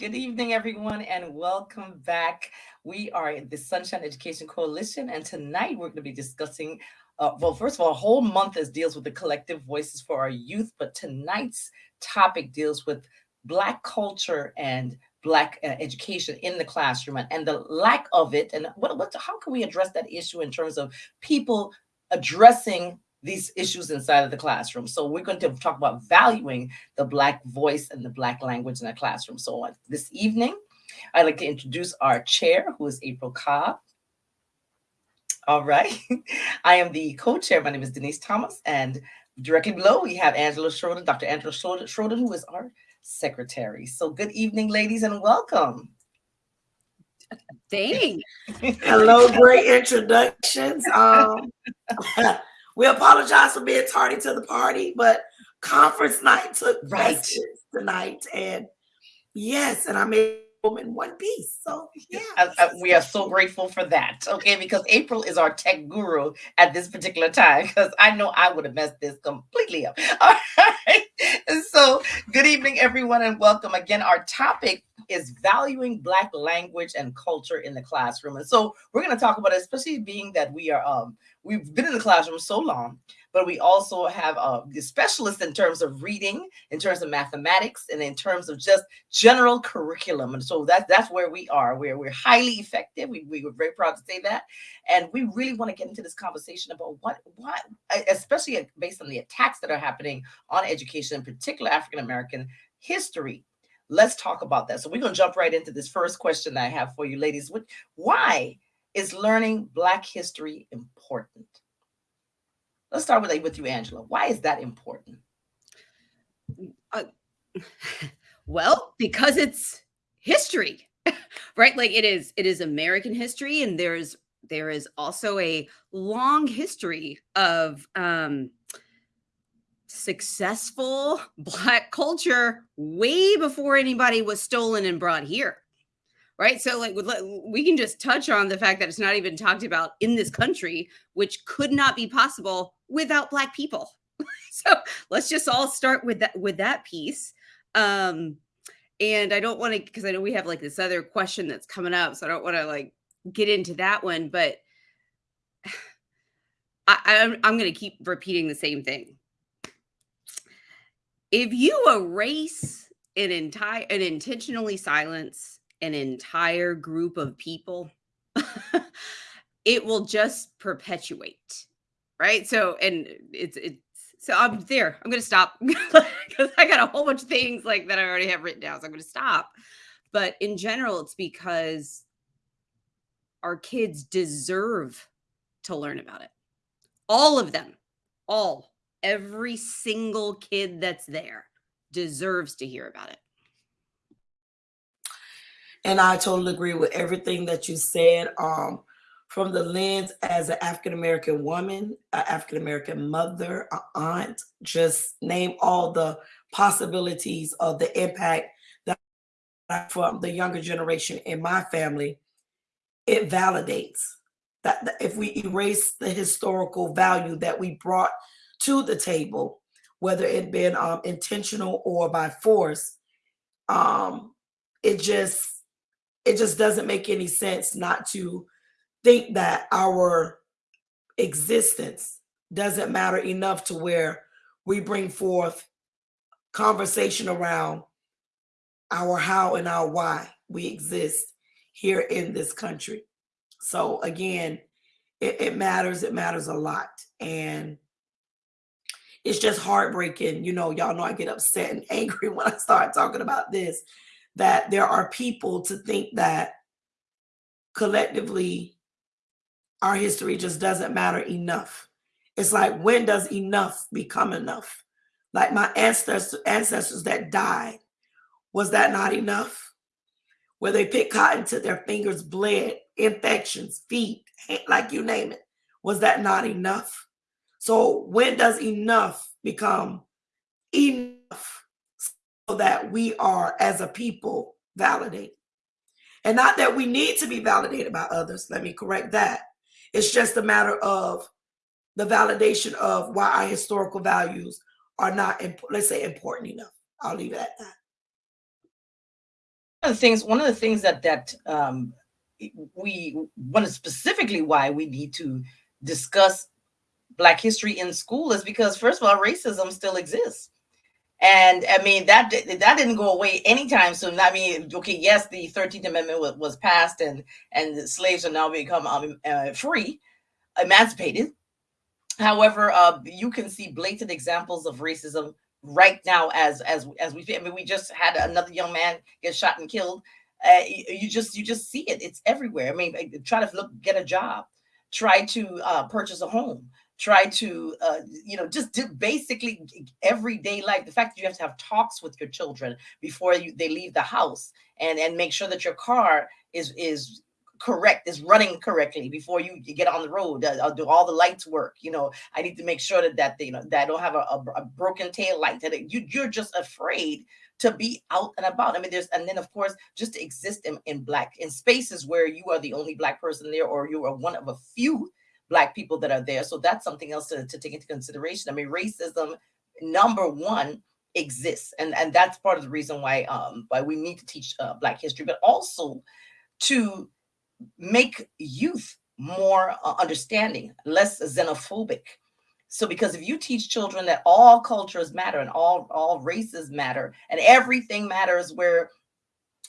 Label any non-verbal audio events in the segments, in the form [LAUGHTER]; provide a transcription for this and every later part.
Good evening, everyone, and welcome back. We are the Sunshine Education Coalition, and tonight we're going to be discussing. Uh, well, first of all, a whole month is deals with the collective voices for our youth, but tonight's topic deals with Black culture and Black uh, education in the classroom and, and the lack of it. And what, what, how can we address that issue in terms of people addressing these issues inside of the classroom. So we're going to talk about valuing the Black voice and the Black language in the classroom. So on this evening, I'd like to introduce our chair, who is April Cobb. All right. [LAUGHS] I am the co-chair. My name is Denise Thomas. And directly below, we have Angela Schroeder, Dr. Angela Schroeder, who is our secretary. So good evening, ladies, and welcome. Thanks. Hello, great introductions. Um, [LAUGHS] we apologize for being tardy to the party, but conference night took right tonight. And yes, and I made them in one piece. So yeah. I, I, uh, uh, we are so grateful for that. Okay, because April is our tech guru at this particular time, because I know I would have messed this completely up. [LAUGHS] All right. [LAUGHS] So good evening, everyone, and welcome again. Our topic is valuing Black language and culture in the classroom. And so we're going to talk about it, especially being that we are, um, we've been in the classroom so long, but we also have uh, specialists in terms of reading, in terms of mathematics, and in terms of just general curriculum. And so that, that's where we are, where we're highly effective. We, we were very proud to say that. And we really want to get into this conversation about what, what, especially based on the attacks that are happening on education, in particular African-American history let's talk about that. So we're going to jump right into this first question that I have for you ladies. What, Why is learning Black history important? Let's start with, with you, Angela. Why is that important? Uh, well, because it's history, right? Like it is, it is American history, and there's there is also a long history of um, successful black culture way before anybody was stolen and brought here right so like we can just touch on the fact that it's not even talked about in this country which could not be possible without black people. [LAUGHS] So let's just all start with that with that piece. Um and i don't want to because i know we have like this other question that's coming up so i don't want to like get into that one but [SIGHS] I, I'm, I'm going to keep repeating the same thing. If you erase an entire and intentionally silence an entire group of people [LAUGHS] it will just perpetuate right so and it's it's so i'm there i'm gonna stop [LAUGHS] because i got a whole bunch of things like that i already have written down so i'm gonna stop but in general it's because our kids deserve to learn about it all of them all every single kid that's there deserves to hear about it. And I totally agree with everything that you said. Um, from the lens as an African American woman, an African American mother, an aunt, just name all the possibilities of the impact that from the younger generation in my family, it validates that if we erase the historical value that we brought to the table, whether it been um, intentional or by force, um, it just it just doesn't make any sense not to think that our existence doesn't matter enough to where we bring forth conversation around our how and our why we exist here in this country. So again, it, it matters. It matters a lot. And it's just heartbreaking. You know, y'all know I get upset and [LAUGHS] angry when I start talking about this, that there are people to think that collectively our history just doesn't matter enough. It's like, when does enough become enough? Like my ancestors, ancestors that died, was that not enough? Where they picked cotton to their fingers bled, infections, feet, like you name it. Was that not enough? So when does enough become enough so that we are as a people validated? And not that we need to be validated by others. Let me correct that. It's just a matter of the validation of why our historical values are not, let's say, important enough. I'll leave it at that. One of the things one of the things that that um, we one is specifically why we need to discuss black history in school is because first of all racism still exists and i mean that that didn't go away anytime soon. I mean okay yes the 13th amendment was, was passed and and slaves are now become um, uh, free emancipated. However uh, you can see blatant examples of racism right now as as as we I mean we just had another young man get shot and killed. Uh, you just you just see it. It's everywhere. I mean try to look get a job. Try to uh, purchase a home try to uh, you know just do basically everyday life the fact that you have to have talks with your children before you, they leave the house and and make sure that your car is is correct is running correctly before you, you get on the road uh, I'll do all the lights work you know i need to make sure that that you know that i don't have a, a, a broken tail light that you, you're just afraid to be out and about. I mean there's and then of course just to exist in, in black in spaces where you are the only black person there or you are one of a few black people that are there. So that's something else to, to take into consideration. I mean racism number one exists. And and that's part of the reason why um why we need to teach uh, black history but also to make youth more uh, understanding, less xenophobic. So because if you teach children that all cultures matter and all all races matter and everything matters where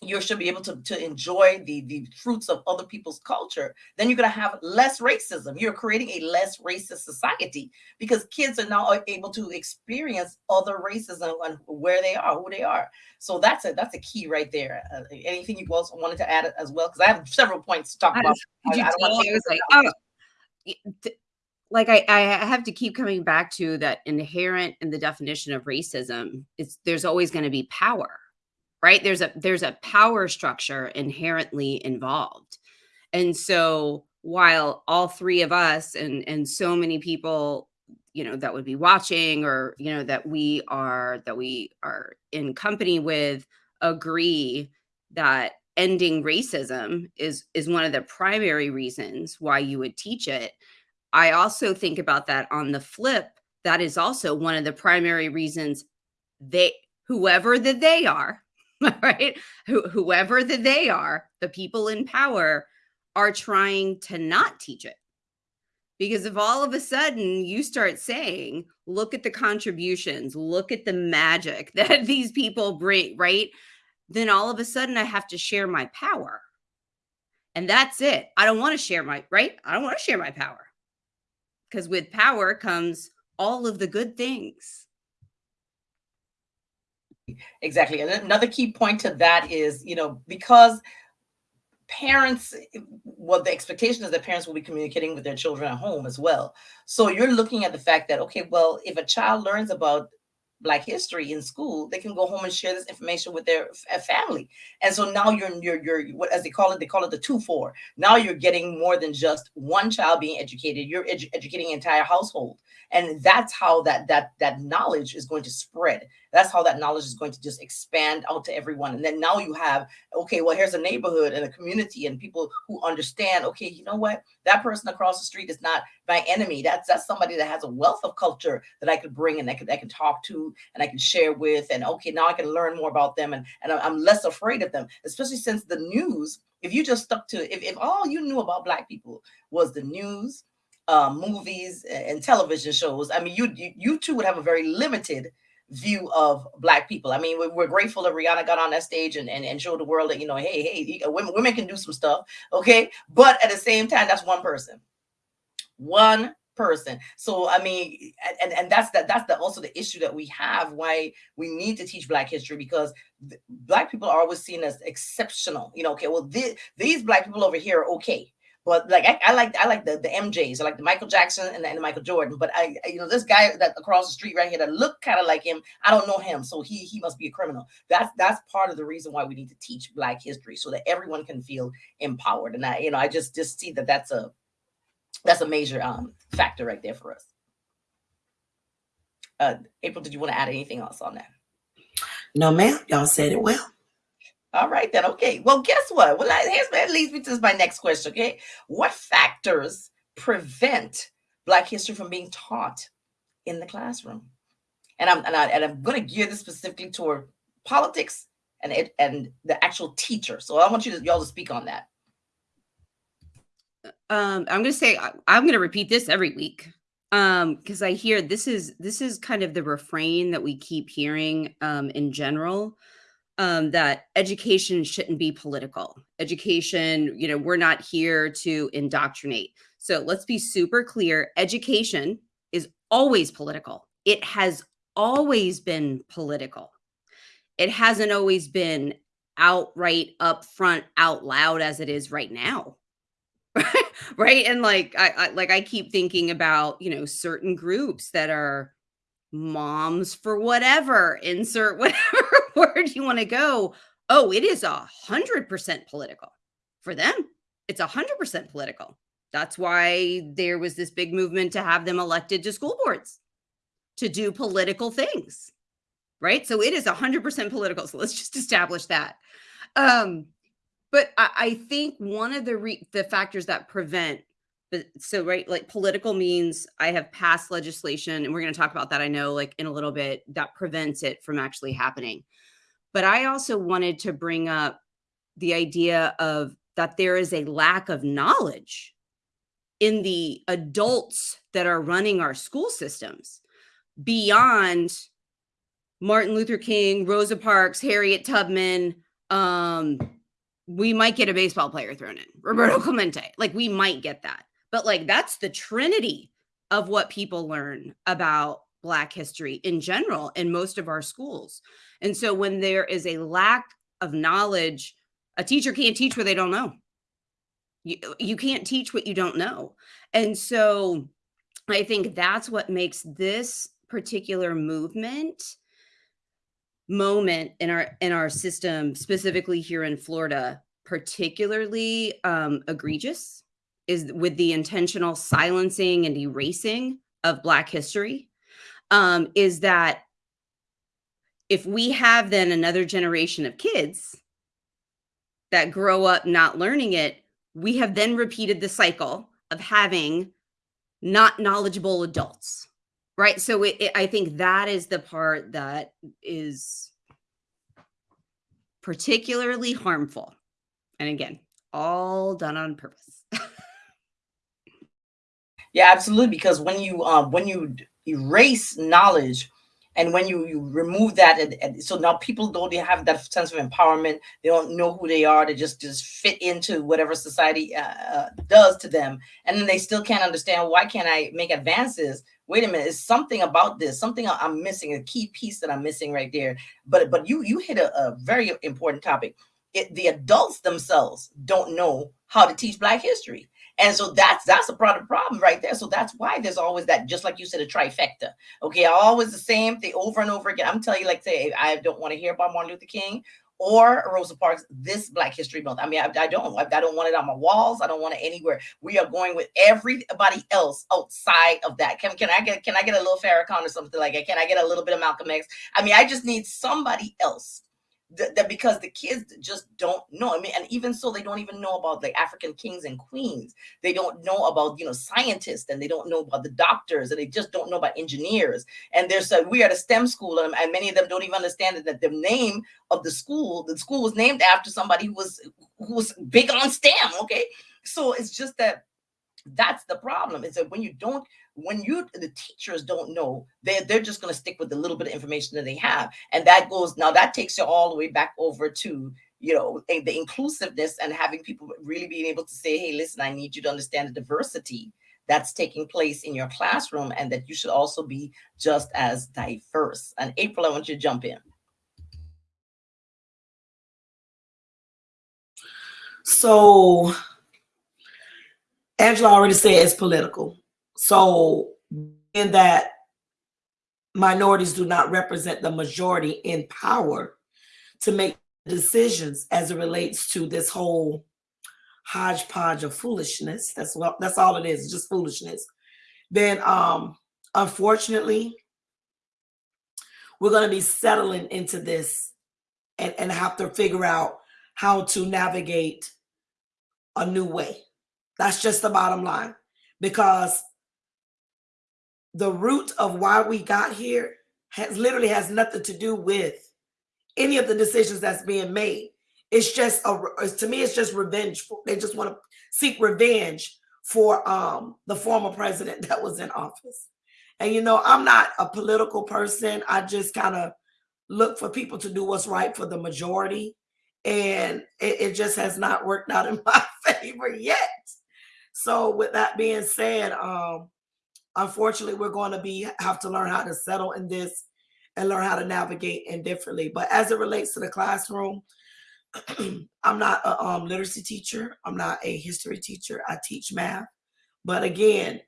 you should be able to, to enjoy the, the fruits of other people's culture, then you're going to have less racism. You're creating a less racist society because kids are now able to experience other racism and where they are, who they are. So that's a that's a key right there. Uh, anything you also wanted to add as well? Because I have several points to talk about. I, I, I was like, oh, like I, I have to keep coming back to that inherent in the definition of racism. It's there's always going to be power right? There's a there's a power structure inherently involved. And so while all three of us and and so many people you know that would be watching or you know that we are that we are in company with agree that ending racism is is one of the primary reasons why you would teach it. I also think about that on the flip that is also one of the primary reasons they whoever that they are [LAUGHS] right? Wh- whoever that they are, the people in power are trying to not teach it. Because if all of a sudden you start saying, look at the contributions, look at the magic [LAUGHS] that these people bring, right? Then all of a sudden I have to share my power. And that's it. I don't want to share my, right? I don't want to share my power. Because with power comes all of the good things Exactly. And another key point to that is, you know, because parents, well, the expectation is that parents will be communicating with their children at home as well. So you're looking at the fact that, okay, well, if a child learns about Black history in school, they can go home and share this information with their uh, family. And so now you're you're you're what as they call it, they call it the two four. Now you're getting more than just one child being educated. You're edu educating entire household and that's how that that that knowledge is going to spread. That's how that knowledge is going to just expand out to everyone. And then now you have okay well here's a neighborhood and a community and people who understand okay you know what? That person across the street is not my enemy. That's that's somebody that has a wealth of culture that i could bring and i could i can talk to and i can share with. And okay now i can learn more about them and and i'm less afraid of them especially since the news if you just stuck to if, if all you knew about black people was the news uh, movies and television shows. I mean, you, you you two would have a very limited view of black people. I mean, we're, grateful that Rihanna got on that stage and, and, and showed the world that, you know, hey, hey, women, women can do some stuff. Okay. But at the same time, that's one person, one person. So, I mean, and, and that's that, that's the, also the issue that we have why we need to teach black history because black people are always seen as exceptional, you know, okay, well, th these black people over here are okay. But like I, I like I like the the MJs, I like the Michael Jackson and the, and the Michael Jordan. But I, I, you know this guy that across the street right here that look kind of like him, I don't know him, so he he must be a criminal. That's that's part of the reason why we need to teach Black history so that everyone can feel empowered. And I you know I just just see that that's a that's a major um factor right there for us. Uh, April, did you want to add anything else on that? No, ma'am. Y'all said it well. All right, then. Okay. Well, guess what? Well, here's that leads me to my next question. Okay. What factors prevent Black history from being taught in the classroom? And I'm and, I, and I'm going to gear this specifically toward politics and it and the actual teacher. So I want you to y'all to speak on that. Um, I'm going to say I'm going to repeat this every week um because i hear this is this is kind of the refrain that we keep hearing um in general um that education shouldn't be political. Education you know we're not here to indoctrinate. So let's be super clear. Education is always political. It has always been political. It hasn't always been outright upfront out loud as it is right now. [LAUGHS] Right? And like I, I like i keep thinking about you know certain groups that are moms for whatever insert whatever word you want to go? Oh it is a hundred percent political. For them it's a hundred percent political. That's why there was this big movement to have them elected to school boards to do political things right? So it is a hundred percent political so let's just establish that. Um but I, I think one of the re- the factors that prevent so right like political means i have passed legislation and we're going to talk about that i know like in a little bit that prevents it from actually happening but i also wanted to bring up the idea of that there is a lack of knowledge in the adults that are running our school systems beyond martin luther king rosa parks harriet tubman. Um we might get a baseball player thrown in roberto clemente. Like we might get that. But like that's the trinity of what people learn about black history in general in most of our schools. And so when there is a lack of knowledge a teacher can't teach what they don't know. You, you can't teach what you don't know. And so i think that's what makes this particular movement moment in our in our system specifically here in florida particularly um, egregious is with the intentional silencing and erasing of Black history um, is that if we have then another generation of kids that grow up not learning it, we have then repeated the cycle of having not knowledgeable adults, right? So it, it, I think that is the part that is particularly harmful. And again, all done on purpose. [LAUGHS] Yeah, absolutely. Because when you uh, when you erase knowledge, and when you, you remove that, and, and, so now people don't have that sense of empowerment. They don't know who they are. They just just fit into whatever society uh, uh, does to them, and then they still can't understand why can't I make advances. Wait a minute, is something about this? Something I'm missing, a key piece that I'm missing right there. But but you you hit a, a very important topic. It, the adults themselves don't know how to teach Black history. And so that's that's a product problem right there. So that's why there's always that, just like you said, a trifecta. Okay, always the same thing over and over again. I'm telling you, like, say, I don't want to hear about Martin Luther King or Rosa Parks this Black History Month. I mean, I, I don't, I, I, don't want it on my walls. I don't want it anywhere. We are going with everybody else outside of that. Can, can I get, can I get a little Farrakhan or something like that? Can I get a little bit of Malcolm X? I mean, I just need somebody else that because the kids just don't know. I mean, and even so, they don't even know about the African kings and queens. They don't know about you know scientists, and they don't know about the doctors, and they just don't know about engineers. And there's a we are a STEM school, and, and many of them don't even understand that the name of the school, the school was named after somebody who was who was big on STEM. Okay, so it's just that that's the problem is that when you don't when you the teachers don't know they're, they're just going to stick with the little bit of information that they have. And that goes now that takes you all the way back over to you know the inclusiveness and having people really being able to say hey listen i need you to understand the diversity that's taking place in your classroom and that you should also be just as diverse. And april i want you to jump in. So Angela already said it's political. So in that minorities do not represent the majority in power to make decisions as it relates to this whole hodgepodge of foolishness. That's what that's all it is, just foolishness. Then um unfortunately, we're going to be settling into this and, and have to figure out how to navigate a new way. That's just the bottom line. Because the root of why we got here has literally has nothing to do with any of the decisions that's being made. It's just a to me, it's just revenge. They just want to seek revenge for um, the former president [LAUGHS] that was in office. And you know, I'm not a political person. I just kind of look for people to do what's right for the majority. And it, it, just has not worked out in [LAUGHS] my favor yet. So with that being said, um, unfortunately, we're going to be have to learn how to settle in this and learn how to navigate indifferently. But as it relates to the classroom, [CLEARS THROAT] I'm not a um, literacy teacher. I'm not a history teacher. I teach math. But again,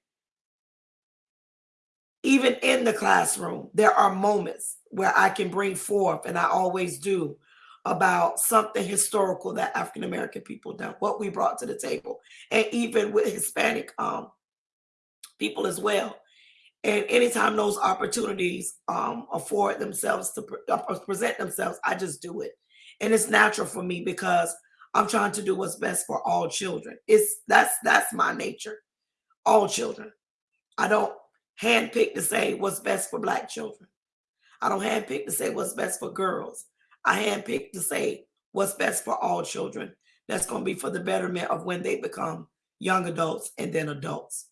even in the classroom, there are moments where I can bring forth, and I always do, about something historical that African American people done, what we brought to the table, and even with Hispanic um, people as well. And anytime those opportunities um, afford themselves to pre- uh, present themselves, I just do it and it's natural for me because I'm trying to do what's best for all children. It's that's that's my nature. All children. I don't handpick to say what's best for black children. I don't handpick to say what's best for girls. I handpick to say what's best for all children. That's going to be for the betterment of when they become young adults and then adults.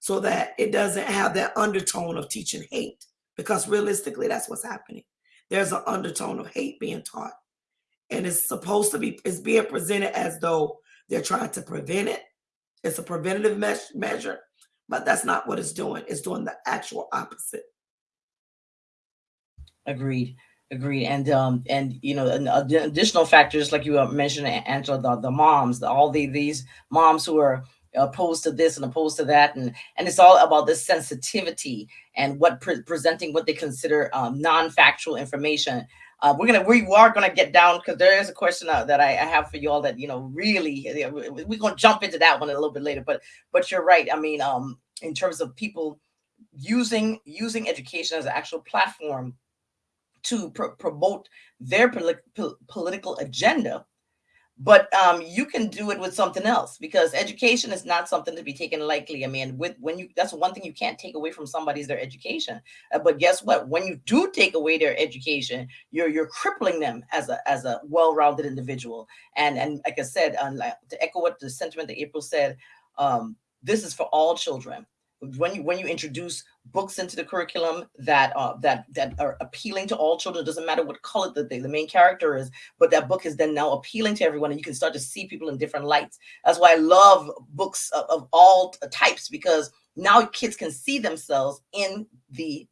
So that it doesn't have that undertone of teaching hate. Because realistically, that's what's happening. There's an undertone of hate being taught. And it's supposed to be it's being presented as though they're trying to prevent it. It's a preventative me- measure but that's not what it's doing. It's doing the actual opposite. Agreed. Agreed. And um and you know additional factors like you mentioned angela the, the moms the, all the these moms who are opposed to this and opposed to that and and it's all about this sensitivity and what pre- presenting what they consider um, non-factual information uh, we're gonna we are gonna get down because there is a question uh, that I, I, have for you all that you know really we're gonna jump into that one a little bit later. But but you're right. I mean, um, in terms of people using using education as an actual platform to pr- promote their pol- political agenda but um, you can do it with something else because education is not something to be taken lightly. I mean, with when you that's one thing you can't take away from somebody's their education. Uh, but guess what? When you do take away their education, you're you're crippling them as a as a well-rounded individual. And and like I said, um, to echo what the sentiment that April said, um, this is for all children when you when you introduce books into the curriculum that uh, that that are appealing to all children, it doesn't matter what color the, the main character is, but that book is then now appealing to everyone, and you can start to see people in different lights. That's why I love books of, of all types because now kids can see themselves in the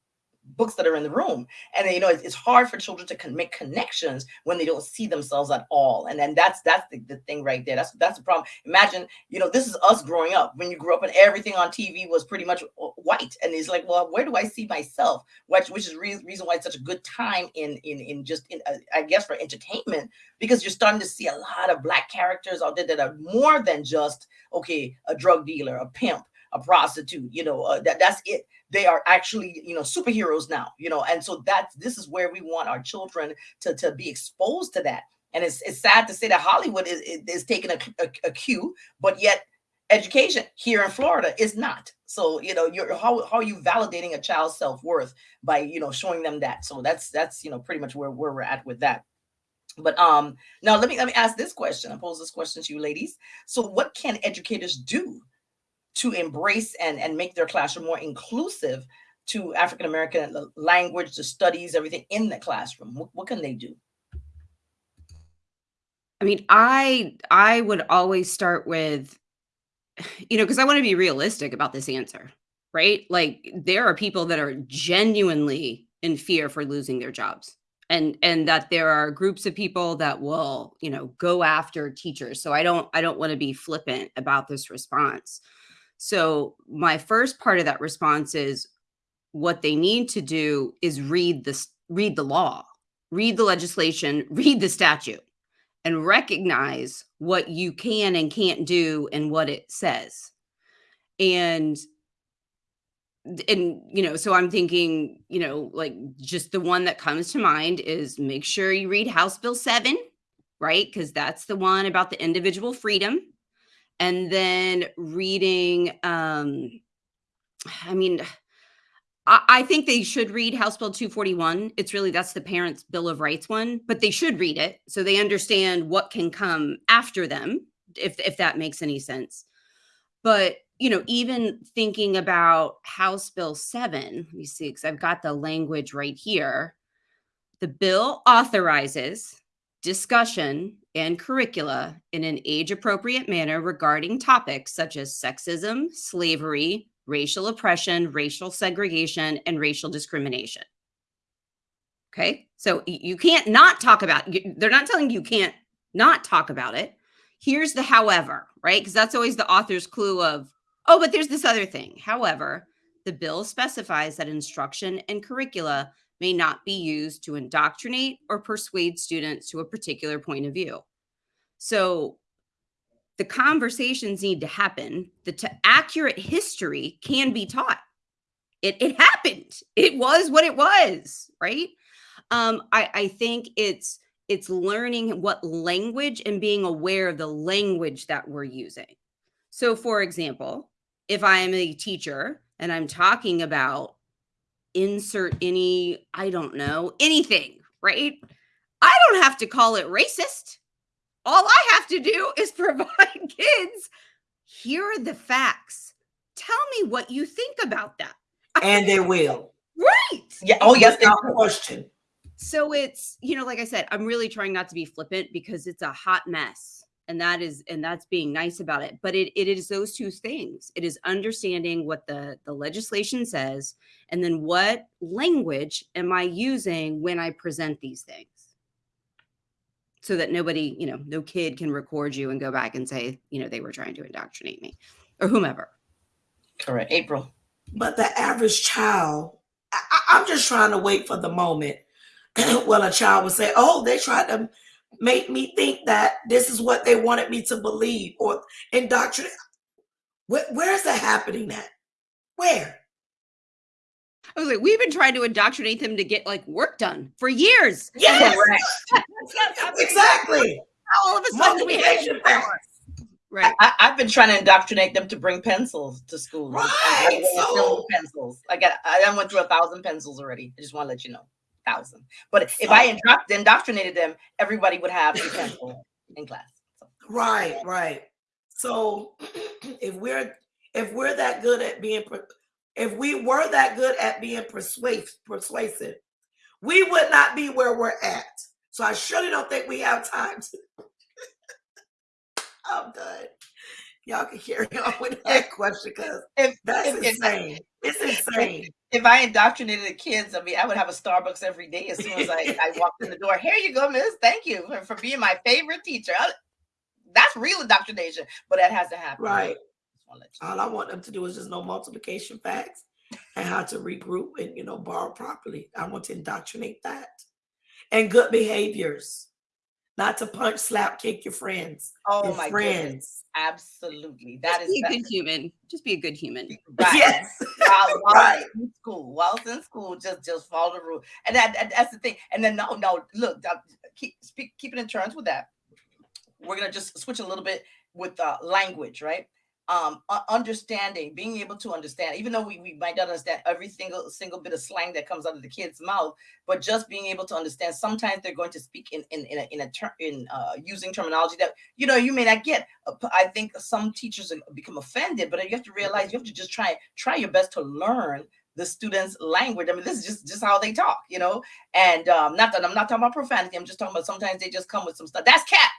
books that are in the room. And you know it's, hard for children to con- make connections when they don't see themselves at all. And then that's that's the, the thing right there. That's that's the problem. Imagine you know this is us growing up. When you grew up and everything on tv was pretty much uh, white. And it's like well where do i see myself? Which which is re- reason why it's such a good time in in in just in uh, i guess for entertainment. Because you're starting to see a lot of black characters out there that are more than just okay a drug dealer a pimp a prostitute you know uh, that that's it. They are actually you know superheroes now you know and so that's this is where we want our children to to be exposed to that. And it's, it's sad to say that hollywood is, is taking a, a, a cue but yet education here in florida is not. So you know you're how, how are you validating a child's self-worth by you know showing them that? So that's that's you know pretty much where, where we're at with that. But um now let me let me ask this question. I pose this question to you ladies. So what can educators do to embrace and, and make their classroom more inclusive to African American uh, language, the studies, everything in the classroom? What, what can they do? I mean, I I would always start with, you know, because I want to be realistic about this answer, right? Like there are people that are genuinely in fear for losing their jobs and and that there are groups of people that will you know go after teachers so i don't i don't want to be flippant about this response so, my first part of that response is what they need to do is read the read the law, read the legislation, [LAUGHS] read the statute and recognize what you can and can't do and what it says. And and you know, so I'm thinking, you know, like just the one that comes to mind is make sure you read House Bill 7, right? Because that's the one about the individual freedom and then reading um i mean I, I think they should read House Bill 241. It's really that's the Parents' Bill of Rights one, but they should read it so they understand what can come after them, if if that makes any sense. But you know, even thinking about House Bill 7, let me see, because I've got the language right here. The bill authorizes discussion and curricula in an age appropriate manner regarding topics such as sexism, slavery, racial oppression, racial segregation, and racial discrimination. Okay. So you can't not talk about they're not telling you can't not talk about it. Here's the however, right? Because that's always the author's clue of, oh, but there's this other thing. However, the bill specifies that instruction and curricula may not be used to indoctrinate or persuade students to a particular point of view. So the conversations need to happen. The accurate history can be taught. It, it happened. It was what it was, right? Um, I, I think it's it's learning what language and being aware of the language that we're using. So, for example, if I am a teacher and I'm talking about insert any, I don't know, anything, right? I don't have to call it racist. All I have to do [LAUGHS] is provide [LAUGHS] kids, here are the facts. Tell me what you think about that. And they will. Right. Yeah. Oh, yes. Without question. So it's, you know, like I said, I'm really trying not to be flippant because it's a hot mess. And that is, and that's being nice about it. But it, it is those two things. It is understanding what the, the legislation says, and then what language am I using when I present these things so that nobody, you know, no kid can record you and go back and say, you know, they were trying to indoctrinate me or whomever. Correct. April. But the average child, I, I'm just trying to wait for the moment [CLEARS THROAT] well, a child would say, "Oh, they tried to make me think that this is what they wanted me to believe or indoctrinate." Where, where is that happening at? Where? I was like, we've been trying to indoctrinate them to get like work done for years. Yes, [LAUGHS] exactly. All of a sudden, we have power. Right. I, have been trying to indoctrinate them to bring pencils to school. Right. I, I, so, pencils. I got. I went through a thousand pencils already. I just want to let you know thousand. But if I indoctrinated them, everybody would have a pencil in class. So. Right, right. So [CLEARS THROAT] if we're if we're that good at being if we were that good at being persuasive persuasive, we would not be where we're at. So I surely don't think we have time to. [LAUGHS] I'm done. Y'all can carry [LAUGHS] on with that question because that's if, insane. If, it's insane if I indoctrinated the kids, I mean, I would have a Starbucks every day as soon as I, [LAUGHS] I walked in the door. Here you go, miss. Thank you for, for being my favorite teacher. I, that's real indoctrination, but that has to happen. Right. All I want them to do is just know multiplication facts and how to regroup and, you know, borrow properly. I want to indoctrinate that. And good behaviors not to punch, slap, kick your friends. Oh your my friends. Goodness. Absolutely. That Just is be a good human. Just be a good human. [LAUGHS] Right. Yes. While, [LAUGHS] while right. in school, while in school, just just follow the rule. And that, that, that's the thing. And then no, no, look, keep speak, keep it in terms with that. We're gonna just switch a little bit with uh, language, right? Um, understanding, being able to understand, even though we, we might not understand every single single bit of slang that comes out of the kid's mouth, but just being able to understand. Sometimes they're going to speak in in in a, in, a in uh, using terminology that you know you may not get. Uh, I think some teachers become offended, but you have to realize you have to just try try your best to learn the students' language. I mean, this is just just how they talk, you know. And um, not that I'm not talking about profanity. I'm just talking about sometimes they just come with some stuff. That's cat.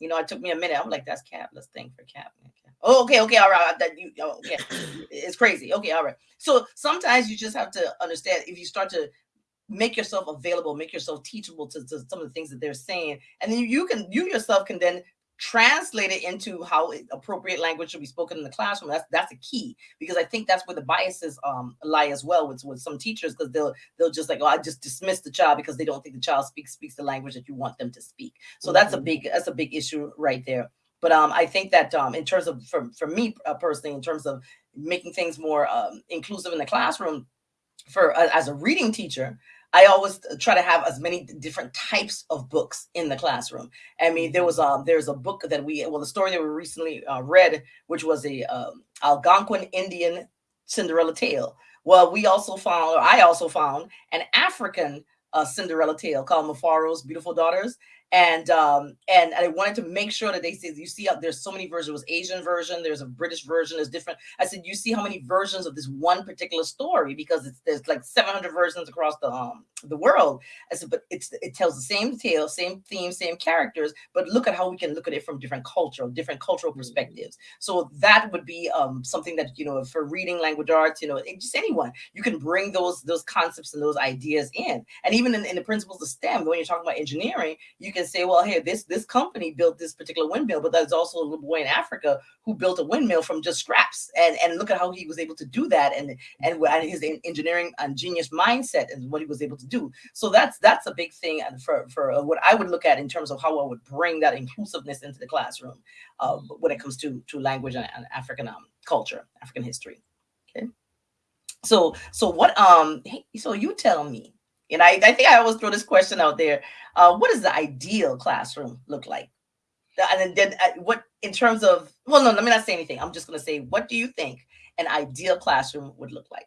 You know, it took me a minute. I'm like, that's cap. Let's think for cap. Oh, okay, okay, all right. That you oh, okay. [CLEARS THROAT] it's crazy. Okay, all right. So sometimes you just have to understand if you start to make yourself available, make yourself teachable to, to some of the things that they're saying, and then you can you yourself can then translate it into how appropriate language should be spoken in the classroom. That's that's a key because I think that's where the biases um lie as well with, with some teachers because they'll they'll just like oh I just dismiss the child because they don't think the child speaks speaks the language that you want them to speak. So mm-hmm. that's a big that's a big issue right there. But um, I think that um, in terms of for, for me uh, personally, in terms of making things more um, inclusive in the classroom, for uh, as a reading teacher, I always try to have as many different types of books in the classroom. I mean, there was um there's a book that we well the story that we recently uh, read, which was a um, Algonquin Indian Cinderella tale, Well, we also found, or I also found, an African uh, Cinderella tale called Mufaro's Beautiful Daughters and um and I wanted to make sure that they said you see there's so many versions. There was Asian version, there's a British version, there's different. I said you see how many versions of this one particular story because it's there's like 700 versions across the um the world. I said, but it's it tells the same tale, same theme, same characters, but look at how we can look at it from different cultural, different cultural mm-hmm. perspectives. So that would be um something that you know for reading language arts, you know, just anyone you can bring those those concepts and those ideas in, and even in, in the principles of STEM when you're talking about engineering, you can say, well, hey, this this company built this particular windmill, but there's also a little boy in Africa who built a windmill from just scraps, and and look at how he was able to do that, and and, and his engineering and genius mindset and what he was able to do. So that's that's a big thing and for for uh, what I would look at in terms of how I would bring that inclusiveness into the classroom uh, when it comes to to language and, and African um, culture, African history. Okay. So so what um so you tell me and I, I think I always throw this question out there. Uh, what does the ideal classroom look like? And then uh, what in terms of, well, no, let me not say anything. I'm just going to say, what do you think an ideal classroom would look like?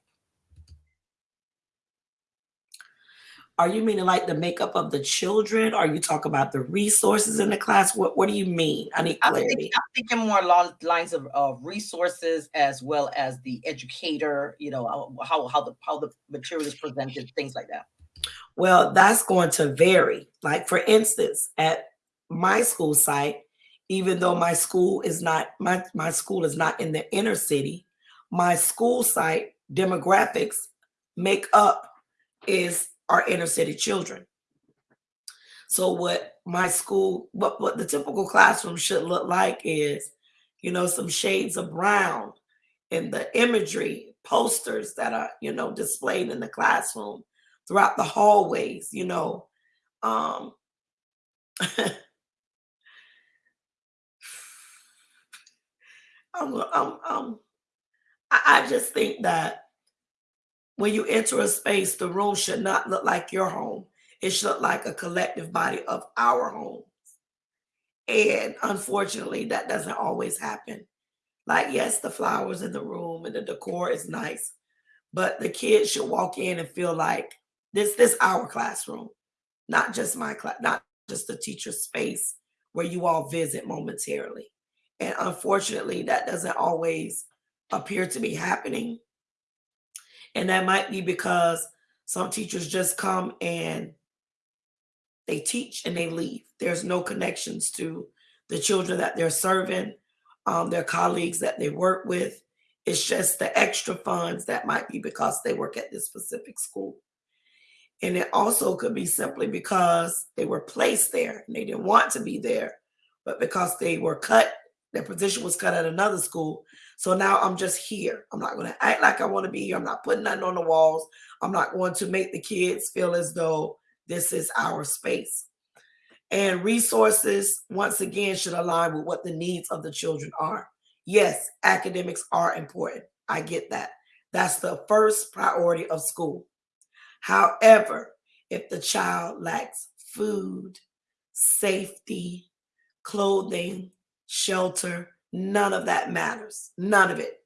Are you meaning like the makeup of the children? Are you talk about the resources in the class? What What do you mean? I need clarity. I'm thinking, I'm thinking more along lines of uh, resources as well as the educator. You know how how the how the material is presented, things like that. Well, that's going to vary. Like for instance, at my school site, even though my school is not my, my school is not in the inner city, my school site demographics make up is our inner city children. So what my school, what, what the typical classroom should look like is, you know, some shades of brown in the imagery posters that are, you know, displayed in the classroom throughout the hallways, you know. Um, [LAUGHS] I'm, I'm, I'm, I just think that when you enter a space, the room should not look like your home. It should look like a collective body of our homes. And unfortunately, that doesn't always happen. Like, yes, the flowers in the room and the decor is nice, but the kids should walk in and feel like this this our classroom, not just my class, not just the teacher space where you all visit momentarily. And unfortunately, that doesn't always appear to be happening. And that might be because some teachers just come and they teach and they leave. There's no connections to the children that they're serving, um, their colleagues that they work with. It's just the extra funds that might be because they work at this specific school. And it also could be simply because they were placed there and they didn't want to be there, but because they were cut, position was cut at another school. So now I'm just here. I'm not going to act like I want to be here. I'm not putting nothing on the walls. I'm not going to make the kids feel as though this is our space. And resources, once again, should align with what the needs of the children are. Yes, academics are important. I get that. That's the first priority of school. However, if the child lacks food, safety, clothing, shelter, none of that matters. None of it.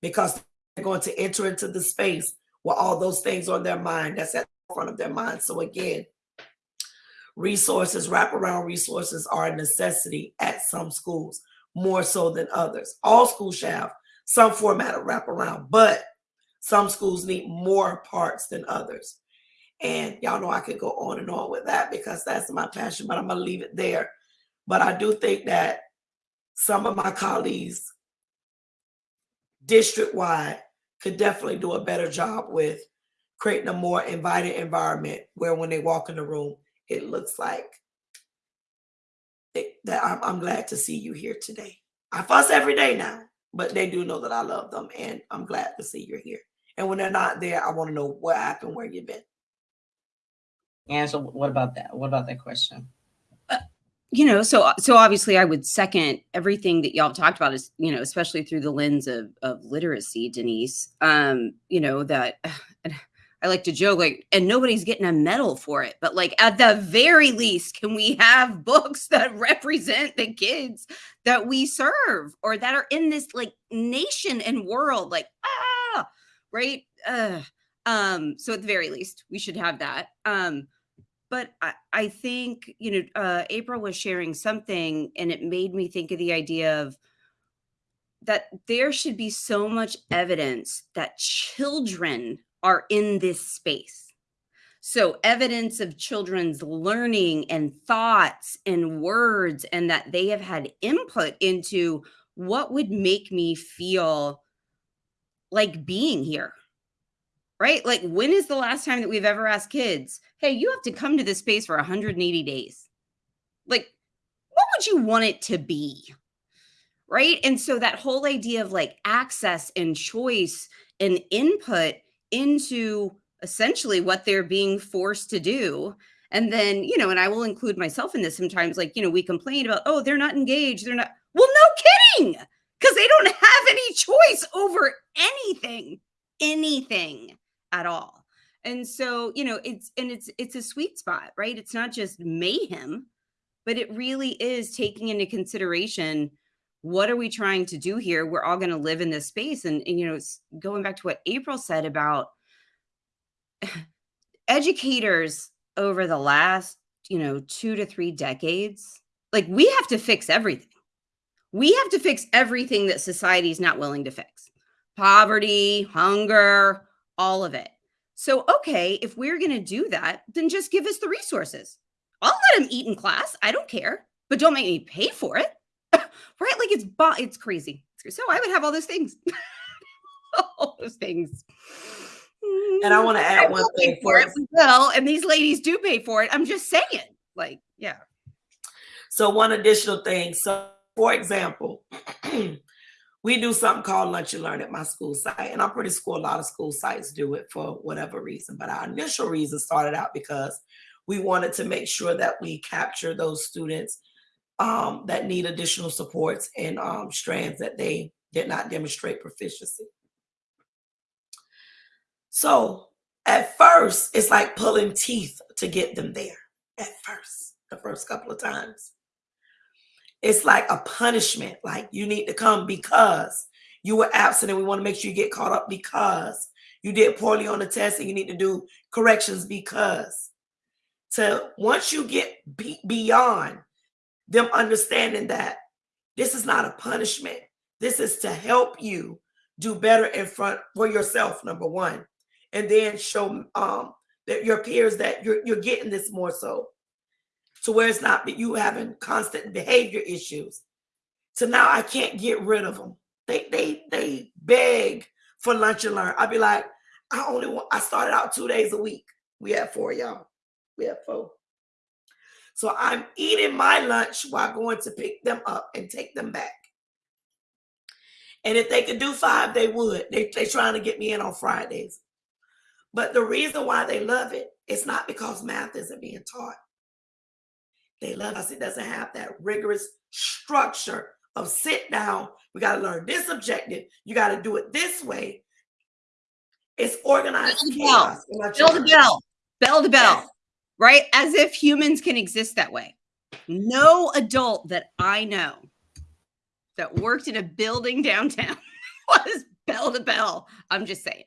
Because they're going to enter into the space where all those things on their mind, that's at the front of their mind. So again, resources, wraparound resources are a necessity at some schools, more so than others. All schools have some format of wraparound, but some schools need more parts than others. And y'all know I could go on and on with that because that's my passion, but I'm going to leave it there. But I do think that some of my colleagues district wide could definitely do a better job with creating a more inviting environment where when they walk in the room, it looks like it, that I'm, I'm glad to see you here today. I fuss every day now, but they do know that I love them and I'm glad to see you're here. And when they're not there, I want to know what happened, where you've been. And so, what about that? What about that question? Uh, you know, so so obviously, I would second everything that y'all talked about. Is you know, especially through the lens of of literacy, Denise. Um, you know that. [SIGHS] I like to joke like, and nobody's getting a medal for it, but like at the very least, can we have books that represent the kids that we serve or that are in this like nation and world? Like, ah, right? uh, um, so at the very least, we should have that. Um, but I, I think you know, uh, April was sharing something, and it made me think of the idea of that there should be so much evidence that children are in this space. So, evidence of children's learning and thoughts and words, and that they have had input into what would make me feel like being here. Right? Like, when is the last time that we've ever asked kids, hey, you have to come to this space for 180 days? Like, what would you want it to be? right? And so that whole idea of like access and choice and input into essentially what they're being forced to do. And then, you know, and I will include myself in this sometimes, like, you know, we complain about, oh, they're not engaged. They're not, well, no kidding, because they don't have any choice over anything, anything at all. And so, you know, it's, and it's, it's a sweet spot, right? It's not just mayhem, but it really is taking into consideration what are we trying to do here? We're all going to live in this space. And, and, you know, going back to what April said about [SIGHS] educators over the last, you know, two to three decades, like we have to fix everything. We have to fix everything that society is not willing to fix poverty, hunger, all of it. So, okay, if we're going to do that, then just give us the resources. I'll let them eat in class. I don't care, but don't make me pay for it [LAUGHS] right? Like it's it's crazy. So I would have all those things, [LAUGHS] all those things. And I want to mm, add one thing for it. Well, and these ladies do pay for it. I'm just saying, like, yeah. So one additional thing. So, for example, [CLEARS THROAT] we do something called Lunch and Learn at my school site, and I'm pretty sure a lot of school sites do it for whatever reason. But our initial reason started out because we wanted to make sure that we capture those students um, that need additional supports and um, strands that they did not demonstrate proficiency. So at first, it's like pulling teeth to get them there. At first, the first couple of times. It's like a punishment, like you need to come because you were absent and we want to make sure you get caught up because you did poorly on the test and you need to do corrections because to once you get be- beyond them understanding that this is not a punishment. This is to help you do better in front for yourself, number one, and then show um, that your peers that you're you're getting this more so, to where it's not that you having constant behavior issues. So now I can't get rid of them. They they they beg for lunch and learn. I'd be like, I only want. I started out two days a week. We have four y'all. We have four. So I'm eating my lunch while going to pick them up and take them back. And if they could do five, they would. They, they're trying to get me in on Fridays. But the reason why they love it, it's not because math isn't being taught. They love us. It doesn't have that rigorous structure of sit down. We got to learn this objective. You got to do it this way. It's organized bell. Bell to bell. Bell to bell. Yes right? As if humans can exist that way. No adult that I know that worked in a building downtown [LAUGHS] was bell to bell. I'm just saying.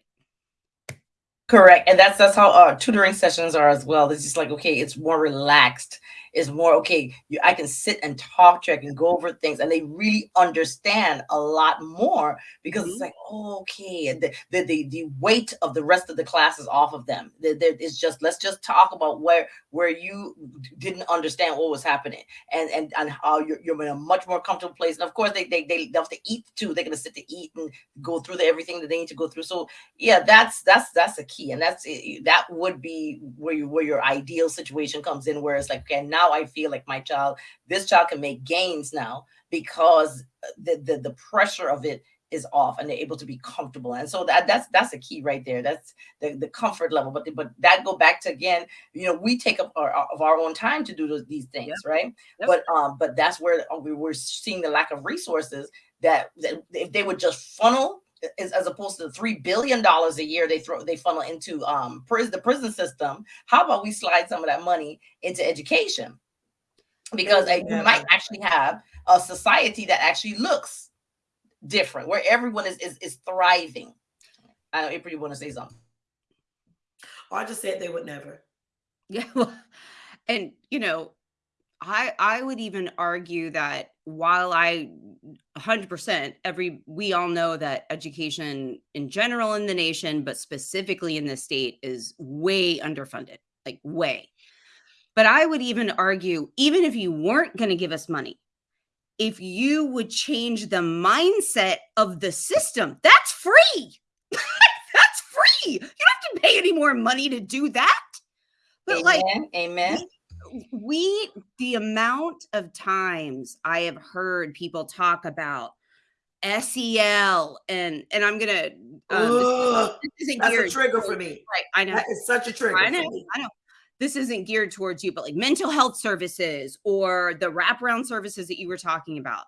Correct, and that's that's how uh, tutoring sessions are as well. It's just like okay, it's more relaxed is more okay. You, I can sit and talk to, you, I can go over things, and they really understand a lot more because mm-hmm. it's like, oh, okay, the, the, the the weight of the rest of the class is off of them. It's just let's just talk about where where you didn't understand what was happening, and and and how you're, you're in a much more comfortable place. And of course, they they they have to eat too. They're gonna sit to eat and go through the, everything that they need to go through. So yeah, that's that's that's a key, and that's that would be where you, where your ideal situation comes in, where it's like, okay, now now I feel like my child, this child can make gains now because the, the, the pressure of it is off and they're able to be comfortable and so that that's that's a key right there that's the, the comfort level but but that go back to again you know we take up our, of our own time to do those, these things yep. right yep. but um but that's where uh, we were seeing the lack of resources that, that if they would just funnel as, as opposed to the three billion dollars a year they throw they funnel into um prison the prison system how about we slide some of that money into education because yeah. you might actually have a society that actually looks different where everyone is is, is thriving I know April, you want to say something? Oh, I just said they would never. Yeah, [LAUGHS] well, and you know, I I would even argue that while I 100% every we all know that education in general in the nation but specifically in the state is way underfunded, like way. But I would even argue even if you weren't going to give us money, if you would change the mindset of the system, that's free. [LAUGHS] that's free. You don't have to pay any more money to do that. But amen, like amen. The amount of times I have heard people talk about SEL and and I'm gonna um, Ugh, this, this isn't that's a trigger for me. Right, I know. That is such a trigger. I know. I know. This isn't geared towards you, but like mental health services or the wraparound services that you were talking about.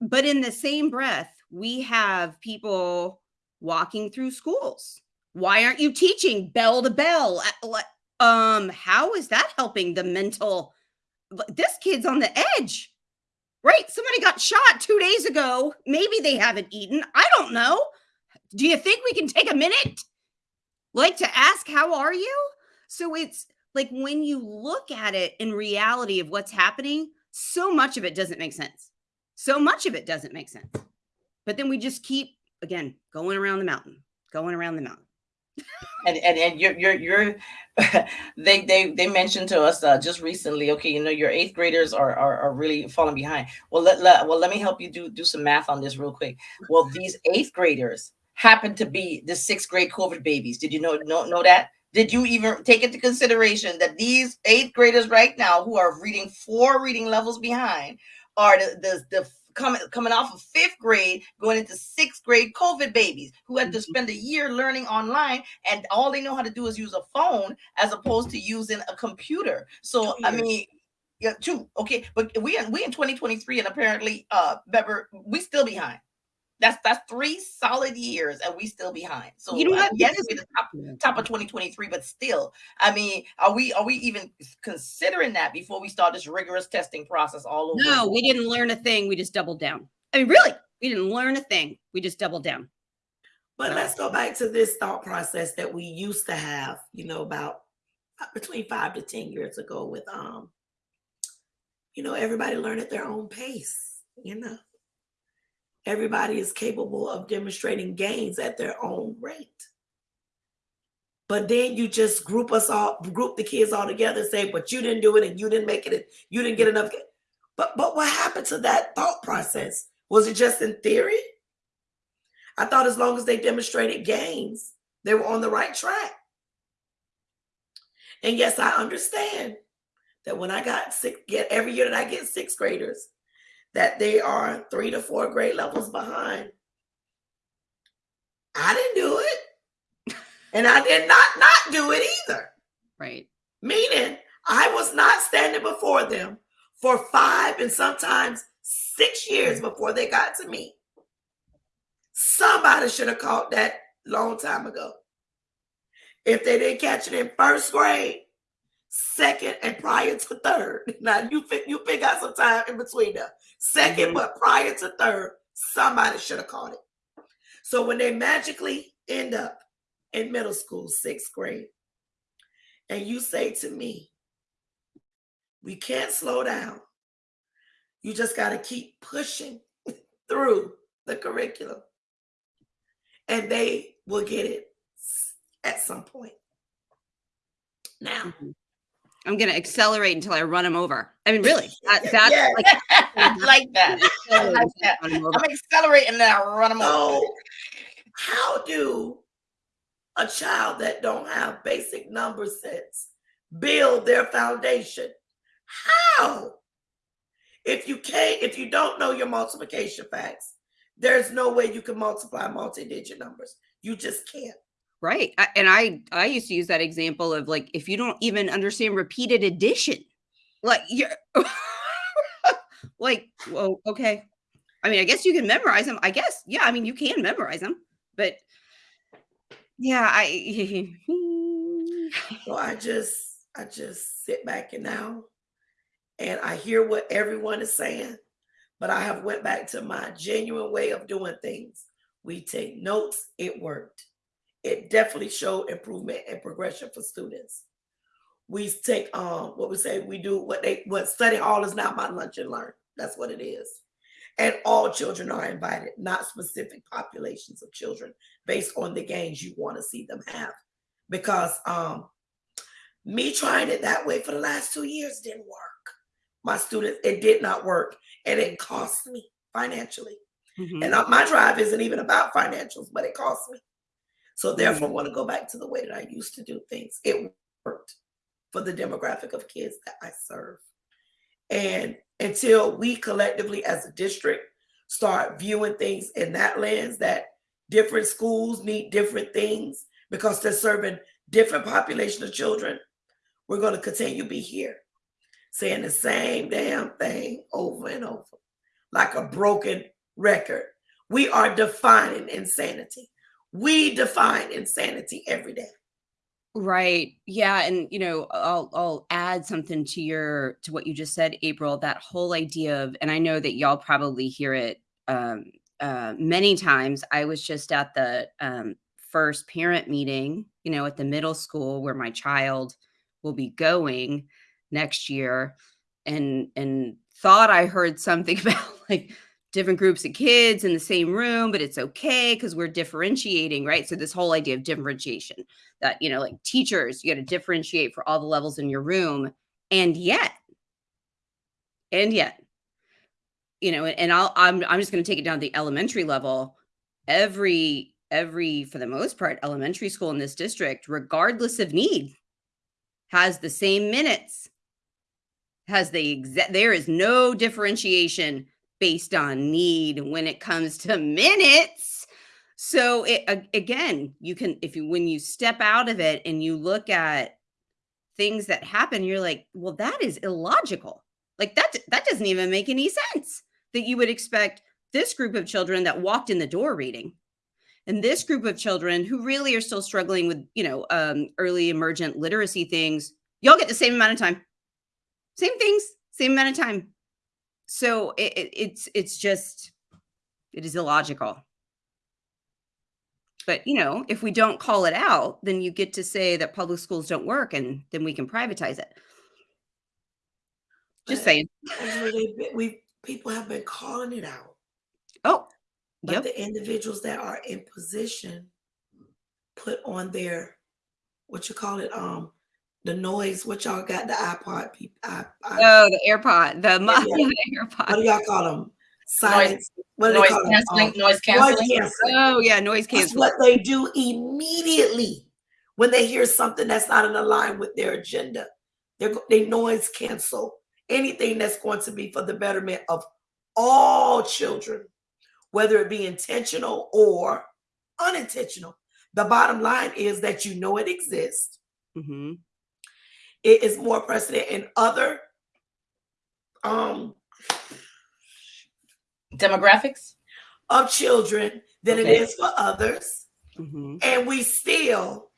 But in the same breath, we have people walking through schools. Why aren't you teaching bell to bell? Um, how is that helping the mental? This kid's on the edge, right? Somebody got shot two days ago. Maybe they haven't eaten. I don't know. Do you think we can take a minute? like to ask how are you so it's like when you look at it in reality of what's happening so much of it doesn't make sense so much of it doesn't make sense but then we just keep again going around the mountain going around the mountain and and, and you're you're you're [LAUGHS] they they they mentioned to us uh, just recently okay you know your eighth graders are, are are really falling behind. Well let, let well let me help you do do some math on this real quick. Well these eighth graders happen to be the sixth grade covid babies. Did you know know, know that? Did you even take into consideration that these eighth graders right now who are reading four reading levels behind are the the, the coming coming off of fifth grade going into sixth grade covid babies who had to Mhm. spend a year learning online and all they know how to do is use a phone as opposed to using a computer. So i mean yeah two okay but we in we in 2023 and apparently uh Bever, we still behind that's that's three solid years and we still behind. So You know uh, what? yes we're the top top of 2023 but still i mean are we are we even considering that before we start this rigorous testing process all over no we didn't learn a thing we just doubled down. I mean really we didn't learn a thing we just doubled down. But let's go back to this thought process that we used to have, you know, about uh, between five to 10 years ago with, um, you know, everybody learn at their own pace, you know. Everybody is capable of demonstrating gains at their own rate. But then you just group us all, group the kids all together and say, but you didn't do it and you didn't make it, and you didn't get enough. But but what happened to that thought process? Was it just in theory? I thought as long as they demonstrated gains, they were on the right track. And yes, I understand that when I got six, get every year that I get sixth graders, that they are three to four grade levels behind. I didn't do it. [LAUGHS] And I did not not do it either. right Meaning I was not standing before them for five and sometimes six years before they got to me. Somebody should have caught that long time ago. If they didn't catch it in first grade, second, and prior to third. [LAUGHS] Now you pick you pick out some time in between them. 2nd Mhm. but prior to third, somebody should have caught it. So when they magically end up in middle school, sixth grade, and you say to me, we can't slow down. You just got to keep pushing [LAUGHS] through the curriculum. And they will get it at some point. Now, I'm gonna accelerate until i run them over i mean really that, that's Yeah. like [LAUGHS] [LAUGHS] I like that I accelerate like until I that. run 'em over. i'm accelerating and then i run them over how do a child that don't have basic number sets build their foundation? How? If you can't, if you don't know your multiplication facts, there's no way you can multiply multi-digit numbers. You just can't. Right. And I I used to use that example of like if you don't even understand repeated addition, like you're [LAUGHS] like, well, okay. I mean, I guess you can memorize them. I guess, yeah, I mean, you can memorize them, but yeah, I [LAUGHS] So I just I just sit back and now and I hear what everyone is saying, but I have went back to my genuine way of doing things, We take notes. It worked. It definitely showed improvement and progression for students. We take um what we say we do what they what study hall is not my lunch and learn. That's what it is. And all children are invited, not specific populations of children based on the gains you want to see them have. Because um me trying it that way for the last two years didn't work. My students, it did not work. And it cost me financially. Mm-hmm. And my drive isn't even about financials, but it costs me. So therefore. I want to go back to the way that I used to do things. It worked for the demographic of kids that I serve. And until we collectively as a district start viewing things in that lens that different schools need different things because they're serving different population of children, we're going to continue to be here saying the same damn thing over and over like a broken record. We are defining insanity. We define insanity every day. Right. Yeah. And you know, I'll I'll add something to your to what you just said, April. That whole idea of, and I know that y'all probably hear it um, uh, many times. I was just at the um, first parent meeting, you know, at the middle school where my child will be going next year, and and thought I heard something [LAUGHS] about like different groups of kids in the same room, but it's okay because we're differentiating, right? So this whole idea of differentiation that, you know, like teachers, you got to differentiate for all the levels in your room. And yet, and yet, you know, and I'll I'm I'm just going to take it down to the elementary level. Every every for the most part elementary school in this district regardless of need has the same minutes has the exact there is no differentiation based on need when it comes to minutes. So it, again, you can if you when you step out of it and you look at things that happen, you're like, well, that is illogical. Like that that doesn't even make any sense that you would expect this group of children that walked in the door reading and this group of children who really are still struggling with you know um, early emergent literacy things y'all get the same amount of time same things same amount of time so it, it, it's it's just it is illogical. But you know if we don't call it out then you get to say that public schools don't work and then we can privatize it. Just saying. we people have been calling it out. Oh but yep. the individuals that are in position put on their what you call it um the noise. What y'all got? The iPod people. I, I, oh, the AirPod. The, yeah. [LAUGHS] the AirPod. What do y'all call them? Silence. Noise, what do noise call canceling. Um, noise canceling. Noise canceling. Oh yeah, noise canceling. That's what they do immediately when they hear something that's not in line with their agenda. They're, they noise cancel anything that's going to be for the betterment of all children, whether it be intentional or unintentional. The bottom line is that you know it exists. Mm-hmm it is more precedent in other um demographics of children than okay. it is for others. Mm-hmm. And we still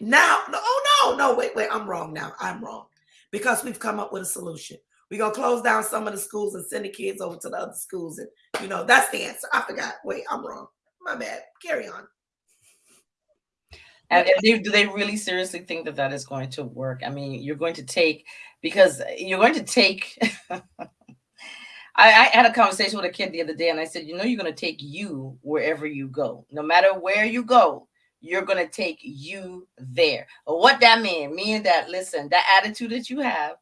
now, oh no, no, wait, wait, I'm wrong now. I'm wrong because we've come up with a solution. We're gonna close down some of the schools and send the kids over to the other schools, and you know that's the answer. I forgot. Wait, I'm wrong. My bad. Carry on. And they, do they really seriously think that that is going to work? I mean, you're going to take because you're going to take. [LAUGHS] I, I, had a conversation with a kid the other day, and I said, you know, you're going to take you wherever you go. No matter where you go, you're going to take you there. What that mean? Meaning that listen, that attitude that you have,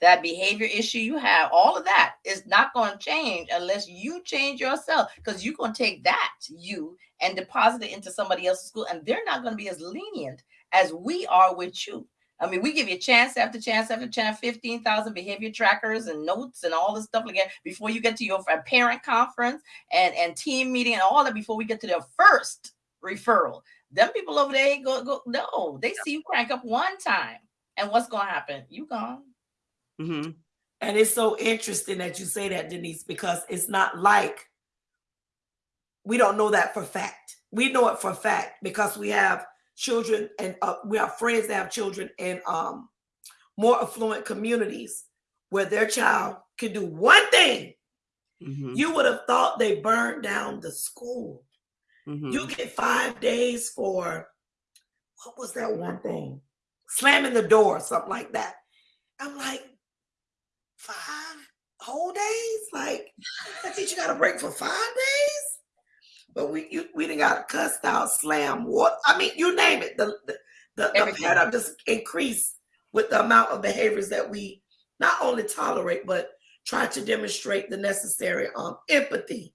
that behavior issue you have, all of that is not going to change unless you change yourself because you're going to take that you and deposit it into somebody else's school and they're not going to be as lenient as we are with you. I mean, we give you chance after chance after chance, 15,000 behavior trackers and notes and all this stuff again before you get to your parent conference and, and team meeting and all that before we get to their first referral. Them people over there go, go no, they see you crank up one time. And what's going to happen? You gone. Mm-hmm. And it's so interesting that you say that, Denise, because it's not like we don't know that for fact. We know it for fact because we have children and uh, we have friends that have children in um, more affluent communities where their child can do one thing. Mm-hmm. You would have thought they burned down the school. Mm-hmm. You get five days for what was that one thing? Slamming the door, something like that. I'm like, five whole days? Like, I think you got a break for five days? But we you, we didn't got cussed out, slam, what? I mean, you name it. The the, the, the paradigm just increase with the amount of behaviors that we not only tolerate, but try to demonstrate the necessary um, empathy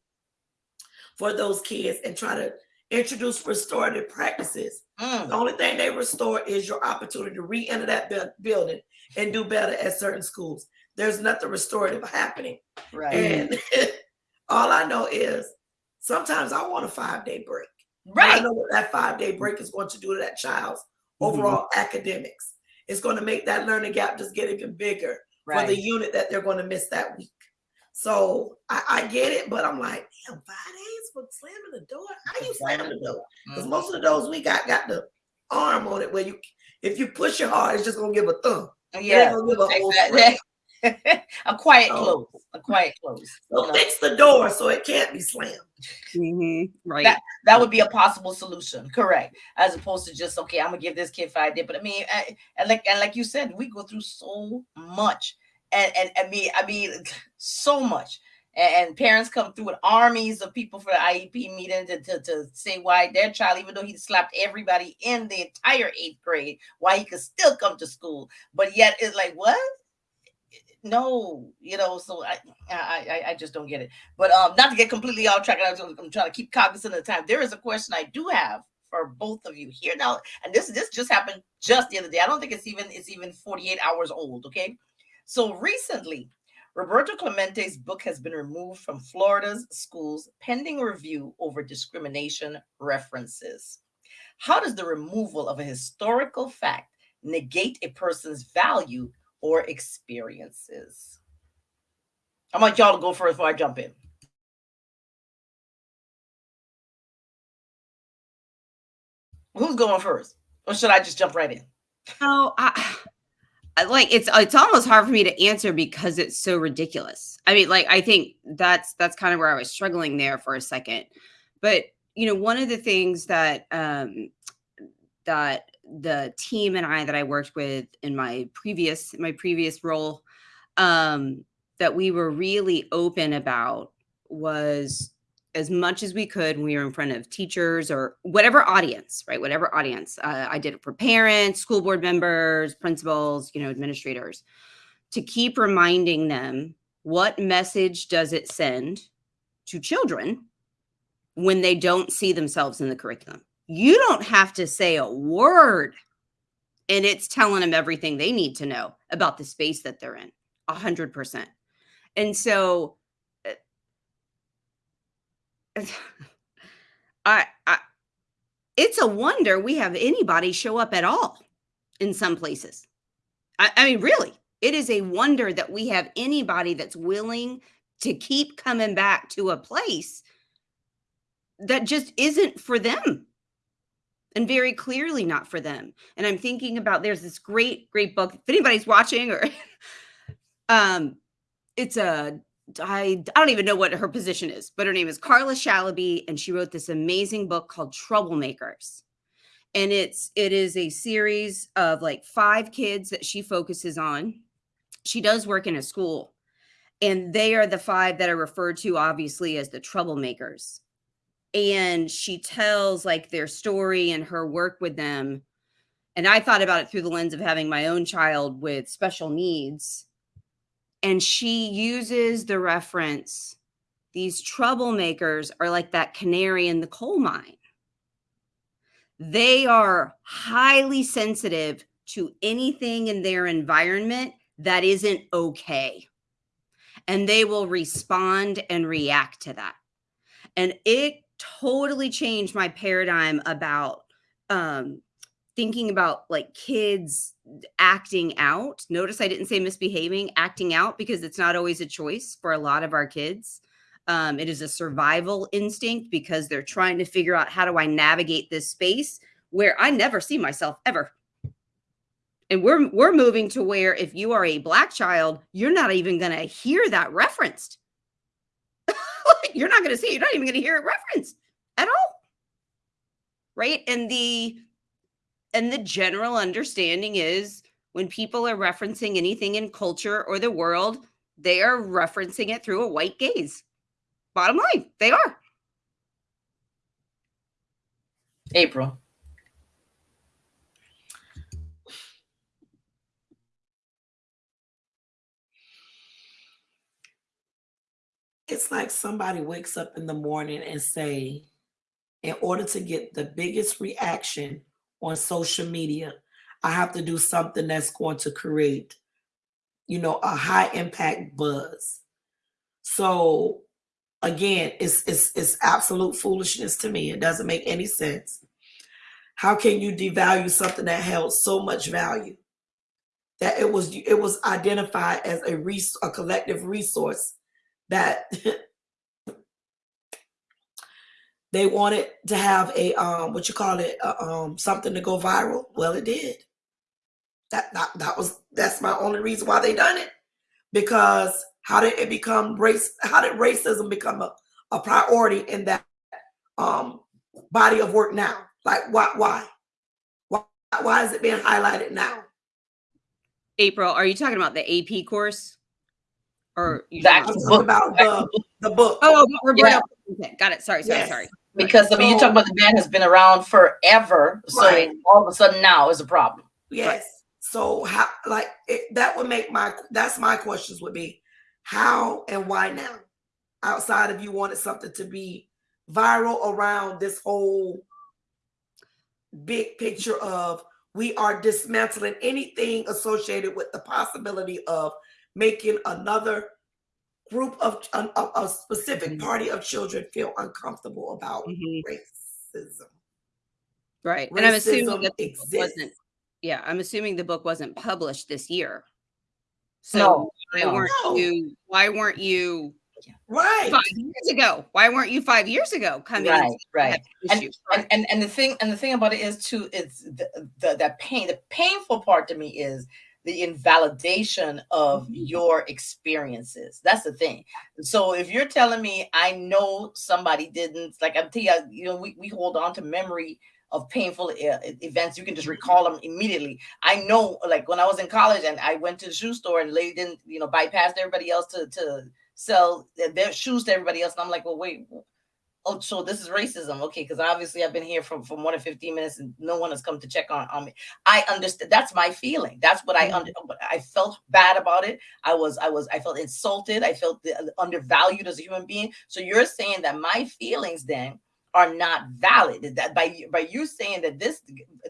for those kids and try to introduce restorative practices. Mm. The only thing they restore is your opportunity to re-enter that building and do better at certain schools. There's nothing restorative happening. Right. And [LAUGHS] all I know is sometimes I want a five-day break. Right. I know what that five-day break is going to do to that child's mm-hmm. overall academics. It's going to make that learning gap just get even bigger right. for the unit that they're going to miss that week. So I, I, get it, but I'm like, damn, five days for slamming the door. How you slamming the door? Because mm-hmm. most of the doors we got got the arm on it where you, if you push it hard, it's just gonna give a thumb. Yeah, gonna give a, [LAUGHS] a quiet close. A quiet close. So fix the door so it can't be slammed. Mm-hmm. Right. That, that would be a possible solution. Correct. As opposed to just okay, I'm gonna give this kid five days. But I mean, I, and like and like you said, we go through so much and and I mean, I mean, so much. And, parents come through with armies of people for the IEP meeting to, to, to say why their child, even though he slapped everybody in the entire eighth grade, why he could still come to school. But yet it's like, what? No, you know, so I, I I just don't get it. But um, not to get completely off track, I'm trying to keep cognizant of the time. There is a question I do have for both of you here now, and this this just happened just the other day. I don't think it's even it's even 48 hours old. Okay, so recently, Roberto Clemente's book has been removed from Florida's schools pending review over discrimination references. How does the removal of a historical fact negate a person's value or experiences? I want y'all to go first before I jump in. Who's going first? Or should I just jump right in? Oh, [SIGHS] I, like it's it's almost hard for me to answer because it's so ridiculous. I mean, like I think that's that's kind of where I was struggling there for a second. But you know, one of the things that um that the team and I that I worked with in my previous my previous role um that we were really open about was as much as we could when we were in front of teachers or whatever audience, right? Whatever audience. Uh, I did it for parents, school board members, principals, you know, administrators, to keep reminding them what message does it send to children when they don't see themselves in the curriculum. You don't have to say a word, and it's telling them everything they need to know about the space that they're in, a hundred percent. And so uh, [LAUGHS] I, I it's a wonder we have anybody show up at all in some places. I, I mean, really, it is a wonder that we have anybody that's willing to keep coming back to a place that just isn't for them and very clearly not for them. And I'm thinking about there's this great, great book. If anybody's watching or [LAUGHS] um it's a I, I don't even know what her position is, but her name is Carla Shalaby, and she wrote this amazing book called Troublemakers. And it's it is a series of like five kids that she focuses on. She does work in a school, and they are the five that are referred to obviously as the troublemakers. And she tells like their story and her work with them. And I thought about it through the lens of having my own child with special needs and she uses the reference these troublemakers are like that canary in the coal mine. They are highly sensitive to anything in their environment that isn't okay. And they will respond and react to that. And it totally changed my paradigm about um, thinking about like kids acting out. Notice I didn't say misbehaving, acting out because it's not always a choice for a lot of our kids. Um, it is a survival instinct because they're trying to figure out how do I navigate this space where I never see myself ever. And we're we're moving to where if you are a black child, you're not even going to hear that referenced. You're not going to see. You're not even going to hear it referenced at all right? And the and the general understanding is when people are referencing anything in culture or the world, they are referencing it through a white gaze. Bottom line, they are. April. It's like somebody wakes up in the morning and say, in order to get the biggest reaction on social media, I have to do something that's going to create, you know, a high impact buzz. So again, it's it's it's absolute foolishness to me. It doesn't make any sense. How can you devalue something that held so much value? That it was it was identified as a res- a collective resource that [LAUGHS] they wanted to have a um what you call it um something to go viral. Well, it did. That, that that was that's my only reason why they done it. Because how did it become race how did racism become a, a priority in that um body of work now? Like why why? Why why is it being highlighted now? April are you talking about the ap course or mm, you that about the, the book oh, Roberto. Yeah. got it sorry sorry yes. sorry because I mean, so, you talk about the band has been around forever, so right. all of a sudden now is a problem. Yes. Right. So how, like, it, that would make my that's my questions would be, how and why now? Outside of you wanted something to be viral around this whole big picture of we are dismantling anything associated with the possibility of making another group of a, a specific mm-hmm. party of children feel uncomfortable about mm-hmm. racism. Right. Racism and I'm assuming that exists. wasn't yeah, I'm assuming the book wasn't published this year. So no, why no, weren't no. you why weren't you right five years ago? Why weren't you five years ago coming right, right. And, and, and and the thing and the thing about it is too is the, the that pain the painful part to me is the invalidation of mm-hmm. your experiences. That's the thing. So if you're telling me I know somebody didn't, like I'm telling you, you know, we, we hold on to memory of painful uh, events. You can just recall them immediately. I know, like when I was in college and I went to the shoe store and the lady didn't, you know, bypassed everybody else to, to sell their shoes to everybody else. And I'm like, well, wait, oh, so this is racism. Okay, because obviously I've been here for, for more than 15 minutes and no one has come to check on, on me. I understand. That's my feeling. That's what I under, mm-hmm. I felt bad about it. I was, I was, I felt insulted. I felt undervalued as a human being. So you're saying that my feelings then are not valid. That by by you saying that this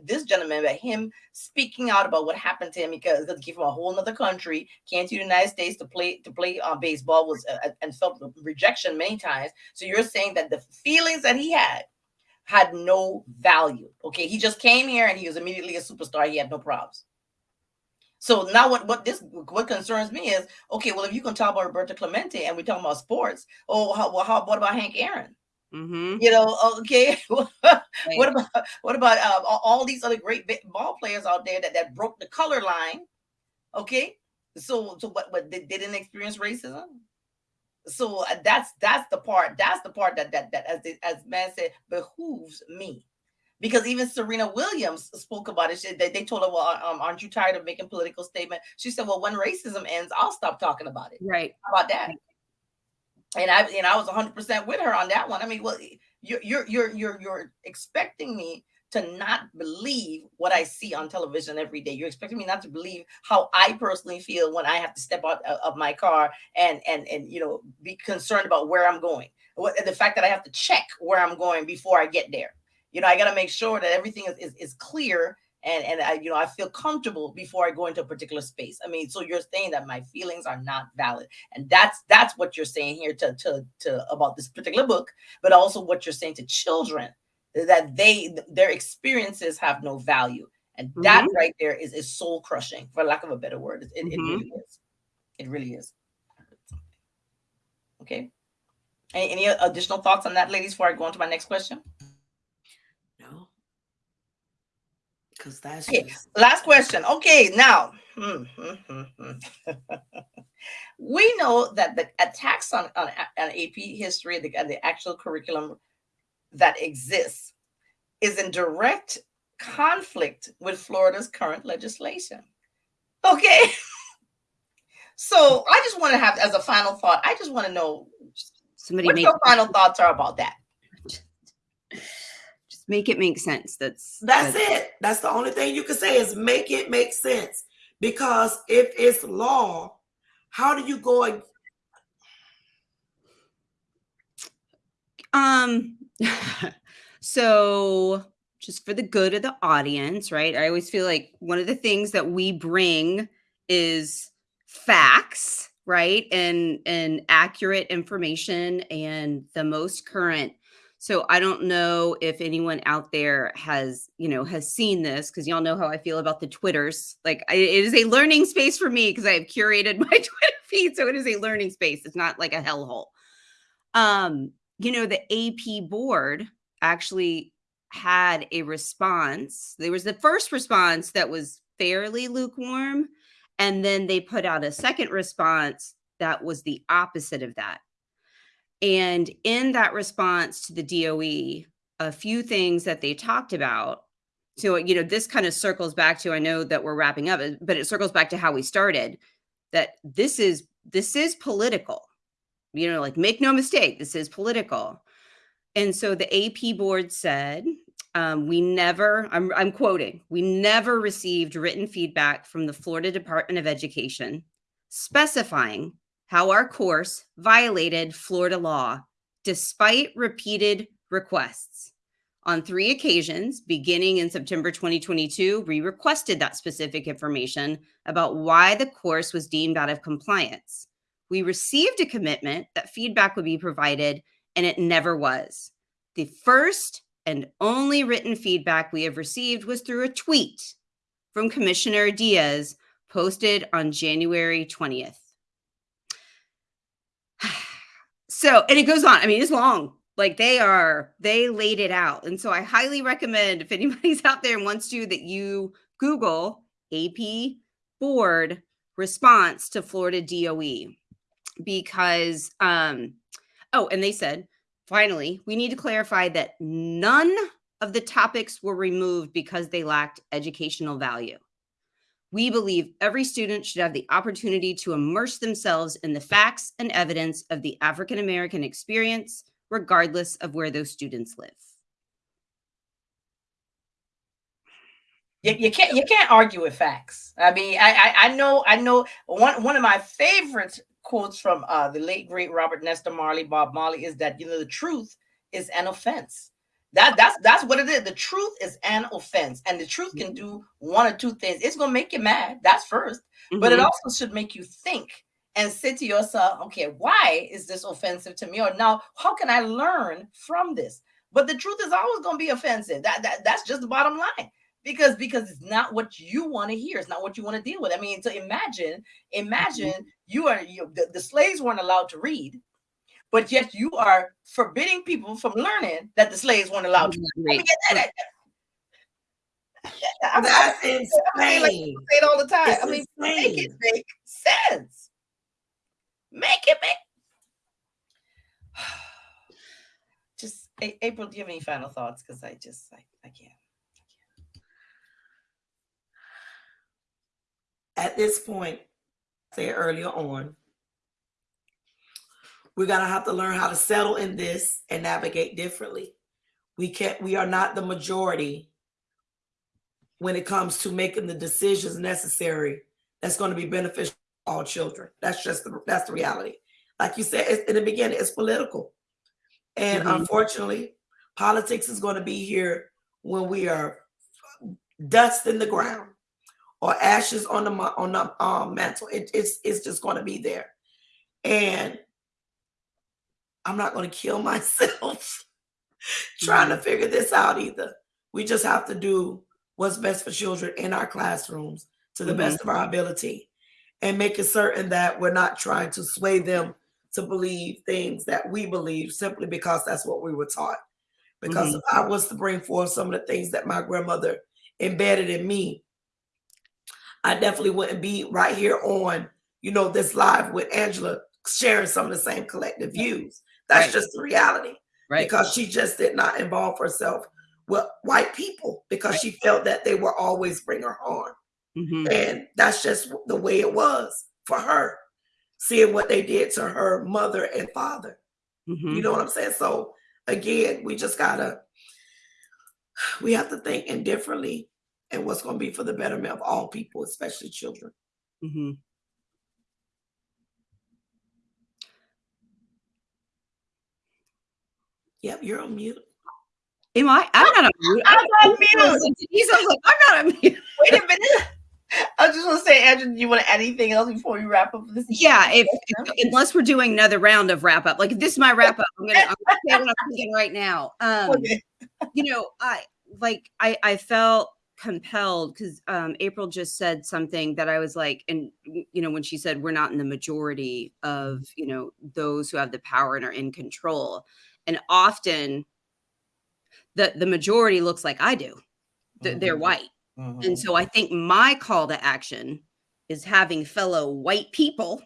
this gentleman, by him speaking out about what happened to him because, he came from a whole other country, came to the United States to play to play uh, baseball was uh, and felt rejection many times. So you're saying that the feelings that he had had no value. Okay, he just came here and he was immediately a superstar. He had no problems. So now what what this what concerns me is okay. Well, if you can talk about Roberto Clemente and we're talking about sports, oh, how, well, how what about Hank Aaron? Mm-hmm. You know, okay. [LAUGHS] what about what about uh, all these other great ball players out there that, that broke the color line? Okay, so so what? But they didn't experience racism. So uh, that's that's the part. That's the part that that that as as man said behooves me, because even Serena Williams spoke about it. She, they, they told her, "Well, um, aren't you tired of making political statement?" She said, "Well, when racism ends, I'll stop talking about it." Right. How about that? And I and I was 100% with her on that one. I mean, well, you're you're you're you're you're expecting me to not believe what I see on television every day. You're expecting me not to believe how I personally feel when I have to step out uh, of my car and and and you know be concerned about where I'm going. What the fact that I have to check where I'm going before I get there. You know, I got to make sure that everything is, is, is clear and and I, you know, I feel comfortable before I go into a particular space. I mean, so you're saying that my feelings are not valid, and that's that's what you're saying here to to to about this particular book, but also what you're saying to children that they their experiences have no value, and mm-hmm. that right there is is soul crushing, for lack of a better word. It, mm-hmm. it really is. It really is. Okay. Any, any additional thoughts on that, ladies, before I go on to my next question? Because that's okay. Just... last question. Okay, now hmm, hmm, hmm, [LAUGHS] we know that the attacks on, on, on AP history, the, the actual curriculum that exists, is in direct conflict with Florida's current legislation. Okay. [LAUGHS] So I just want to have, as a final thought, I just want to know Somebody what your final [LAUGHS] thoughts are about that. Just make it make sense. That's that's, that's it. That's the only thing you can say is make it make sense. Because if it's law, how do you go? Um. [LAUGHS] so just for the good of the audience, right? I always feel like one of the things that we bring is facts, right? And and accurate information and the most current. So I don't know if anyone out there has, you know, has seen this because y'all know how I feel about the Twitters. Like I, it is a learning space for me because I have curated [LAUGHS] my Twitter feed, so it is a learning space. It's not like a hellhole. Um, you know, the AP board actually had a response. There was the first response that was fairly lukewarm. And then they put out a second response that was the opposite of that. And in that response to the DOE, a few things that they talked about. So, you know, this kind of circles back to I know that we're wrapping up, but it circles back to how we started that this is this is political. You know, like make no mistake, this is political. And so the AP board said, um, we never, I'm, I'm quoting, we never received written feedback from the Florida Department of Education specifying how our course violated Florida law despite repeated requests. On three occasions, beginning in September 2022, we requested that specific information about why the course was deemed out of compliance. We received a commitment that feedback would be provided, and it never was. The first and only written feedback we have received was through a tweet from Commissioner Diaz posted on January 20th. So, and it goes on. I mean, it's long. Like they are, they laid it out. And so I highly recommend if [LAUGHS] anybody's out there and wants to, that you Google AP board response to Florida DOE because, um, oh, and they said Finally, we need to clarify that none of the topics were removed because they lacked educational value. We believe every student should have the opportunity to immerse themselves in the facts and evidence of the African American experience, regardless of where those students live. You, you, can't you can't argue with facts. I mean, I, I I know I know one one of my favorite quotes from uh, the late great Robert Nesta Marley, Bob Marley, is that you know the truth is an offense. That that's that's what it is. The truth is an offense, and the truth can do one or two things. It's gonna make you mad. That's 1st mm-hmm. but it mm-hmm. also should make you think and say to yourself, okay, why is this offensive to me? Or now, how can I learn from this? But the truth is always gonna be offensive. That, that that's just the bottom line because because it's not what you want to hear it's not what you want to deal with i mean so imagine imagine mm-hmm. you are you, the, the slaves weren't allowed to read but yet you are forbidding people from learning that the slaves weren't allowed to read. That. That's insane. I mean, like say it all the time. It's I mean, insane. make it make sense. Make it make. [SIGHS] Just April, do you have any final thoughts? Because I just I, I can't. at this point, say earlier on, we're gonna have to learn how to settle in this and navigate differently. We can't, we are not the majority when it comes to making the decisions necessary that's going to be beneficial to all children. That's just the that's the reality. Like you said in the beginning, it's political. And mm-hmm. unfortunately, politics is going to be here when we are dust in the ground or ashes on the on the um, mantle. It, it's it's just going to be there, and I'm not going to kill myself [LAUGHS] trying to figure this out either. We just have to do what's best for children in our classrooms to the mm-hmm. best of our ability, and making certain that we're not trying to sway them to believe things that we believe simply because that's what we were taught. Because mm-hmm. if I was to bring forth some of the things that my grandmother embedded in me, I definitely wouldn't be right here on, you know, this live with Angela sharing some of the same collective views. That's right. just the reality. Right. Because she just did not involve herself with white people because she felt that they were always bring her harm. Mm-hmm. And that's just the way it was for her, seeing what they did to her mother and father. Mm-hmm. You know what I'm saying? So again, we just gotta we have to think indifferently and what's going to be for the betterment of all people, especially children. Mm-hmm. Yep, you're on mute. Am I? I'm not on mute. I'm on mute. He's like, I'm not on mute. [LAUGHS] Wait a minute. I just want to say, Andrew, do you want to add anything else before we wrap up this? Yeah, if, if, unless we're doing another round of wrap up, like if this is my wrap up, I'm gonna, I'm gonna say what I'm [LAUGHS] thinking right now. Um, okay. you know, I like I I felt compelled because um, April just said something that I was like, and you know, when she said we're not in the majority of you know those who have the power and are in control, and often the the majority looks like I do, mm-hmm. they're white, mm-hmm. and so I think my call to action is having fellow white people.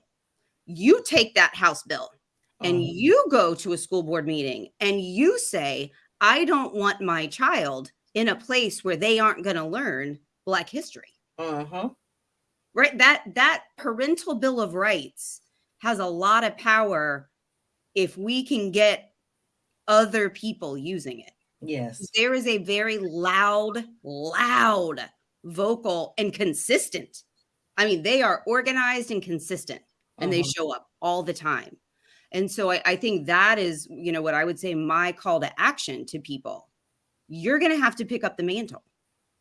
You take that House bill and mm-hmm. you go to a school board meeting and you say, I don't want my child in a place where they aren't going to learn black history uh-huh. right that that parental bill of rights has a lot of power if we can get other people using it yes there is a very loud loud vocal and consistent i mean they are organized and consistent and uh-huh. they show up all the time and so I, I think that is you know what i would say my call to action to people you're going to have to pick up the mantle. [LAUGHS]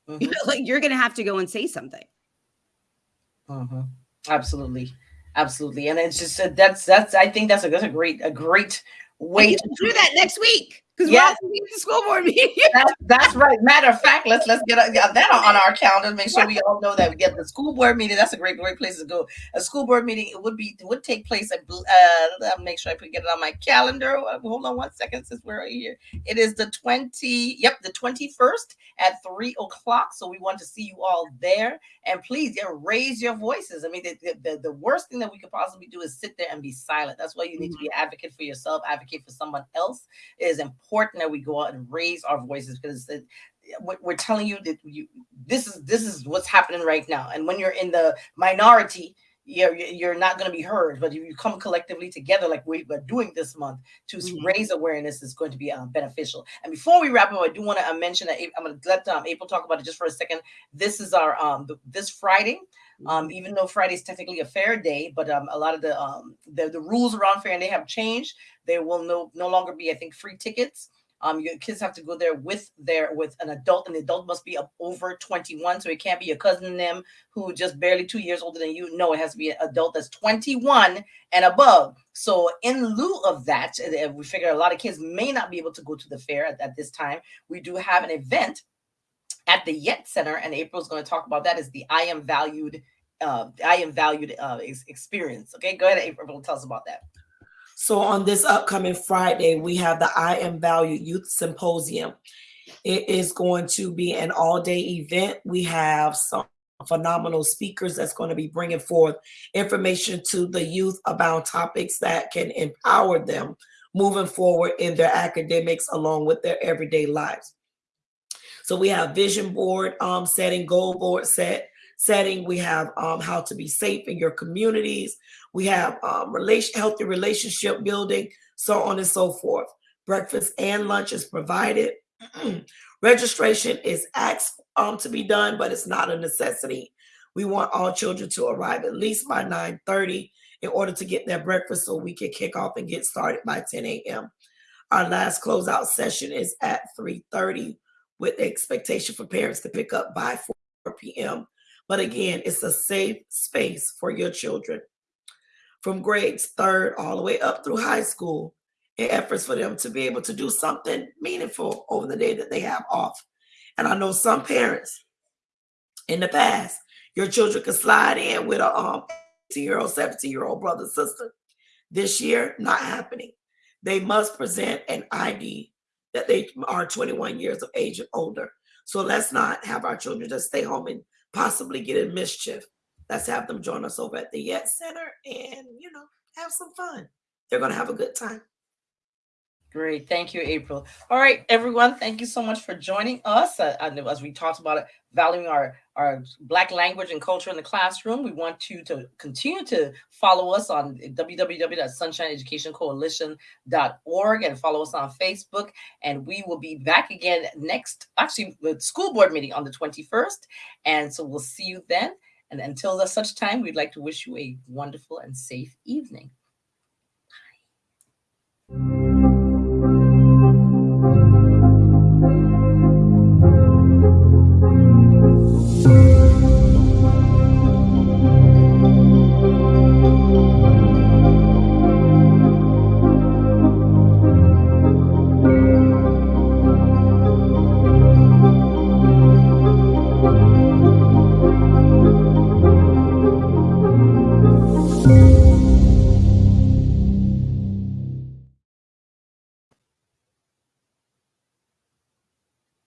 Mm-hmm. like you're going to have to go and say something. Mm-hmm. Absolutely, absolutely, and it's just uh, that's that's I think that's a that's a great a great way to do that next week because yeah, the school board meeting. that's, that's, right. Matter of fact, let's let's get, get that on our calendar. Make sure we all know that we get the school board meeting. That's a great great place to go. A school board meeting it would be it would take place at. Uh, make sure I put get it on my calendar. Hold on one second, since we're right here. It is the twenty. Yep, the twenty first at three o'clock. So we want to see you all there. And please, yeah, raise your voices. I mean, the, the, the worst thing that we could possibly do is sit there and be silent. That's why you need mm-hmm. to be an advocate for yourself, advocate for someone else. It is important important that we go out and raise our voices because it, we're telling you that you this is this is what's happening right now. And when you're in the minority you're you're not going to be heard but if you come collectively together like we are doing this month to mm-hmm. raise awareness is going to be um, beneficial. And before we wrap up i do want to uh, mention that i'm going to let um, april talk about it just for a second. This is our um this friday um, even though Friday is technically a fair day, but um, a lot of the um, the, the rules around fair and they have changed. There will no no longer be, I think, free tickets. Um, your kids have to go there with their with an adult, and the adult must be over 21. So it can't be your cousin of them who just barely two years older than you. No, it has to be an adult that's 21 and above. So in lieu of that, we figure a lot of kids may not be able to go to the fair at, at this time. We do have an event at the Yet Center, and April's going to talk about that. Is the I am valued, uh, I am valued uh, experience. Okay, go ahead, April, tell us about that. So on this upcoming Friday, we have the I Am Valued Youth Symposium. It is going to be an all-day event. We have some phenomenal speakers that's going to be bringing forth information to the youth about topics that can empower them moving forward in their academics along with their everyday lives. So we have vision board um, setting, goal board set setting. We have um, how to be safe in your communities. We have um, relation, healthy relationship building, so on and so forth. Breakfast and lunch is provided. [CLEARS THROAT] Registration is asked um, to be done, but it's not a necessity. We want all children to arrive at least by 9:30 in order to get their breakfast so we can kick off and get started by 10 a.m. Our last closeout session is at 3:30 with the expectation for parents to pick up by 4 p.m. But again, it's a safe space for your children from grades third all the way up through high school in efforts for them to be able to do something meaningful over the day that they have off. And I know some parents in the past, your children could slide in with a um, 18 year old, 17 year old brother, sister. This year, not happening. They must present an ID that they are 21 years of age and older. So let's not have our children just stay home and possibly get in mischief let's have them join us over at the Yet Center and, you know, have some fun. They're going to have a good time. Great. Thank you, April. All right, everyone. Thank you so much for joining us. Uh, as we talked about it, valuing our, our Black language and culture in the classroom, we want you to continue to follow us on www.sunshineeducationcoalition.org and follow us on Facebook. And we will be back again next, actually, the school board meeting on the 21st. And so we'll see you then. And until such time, we'd like to wish you a wonderful and safe evening.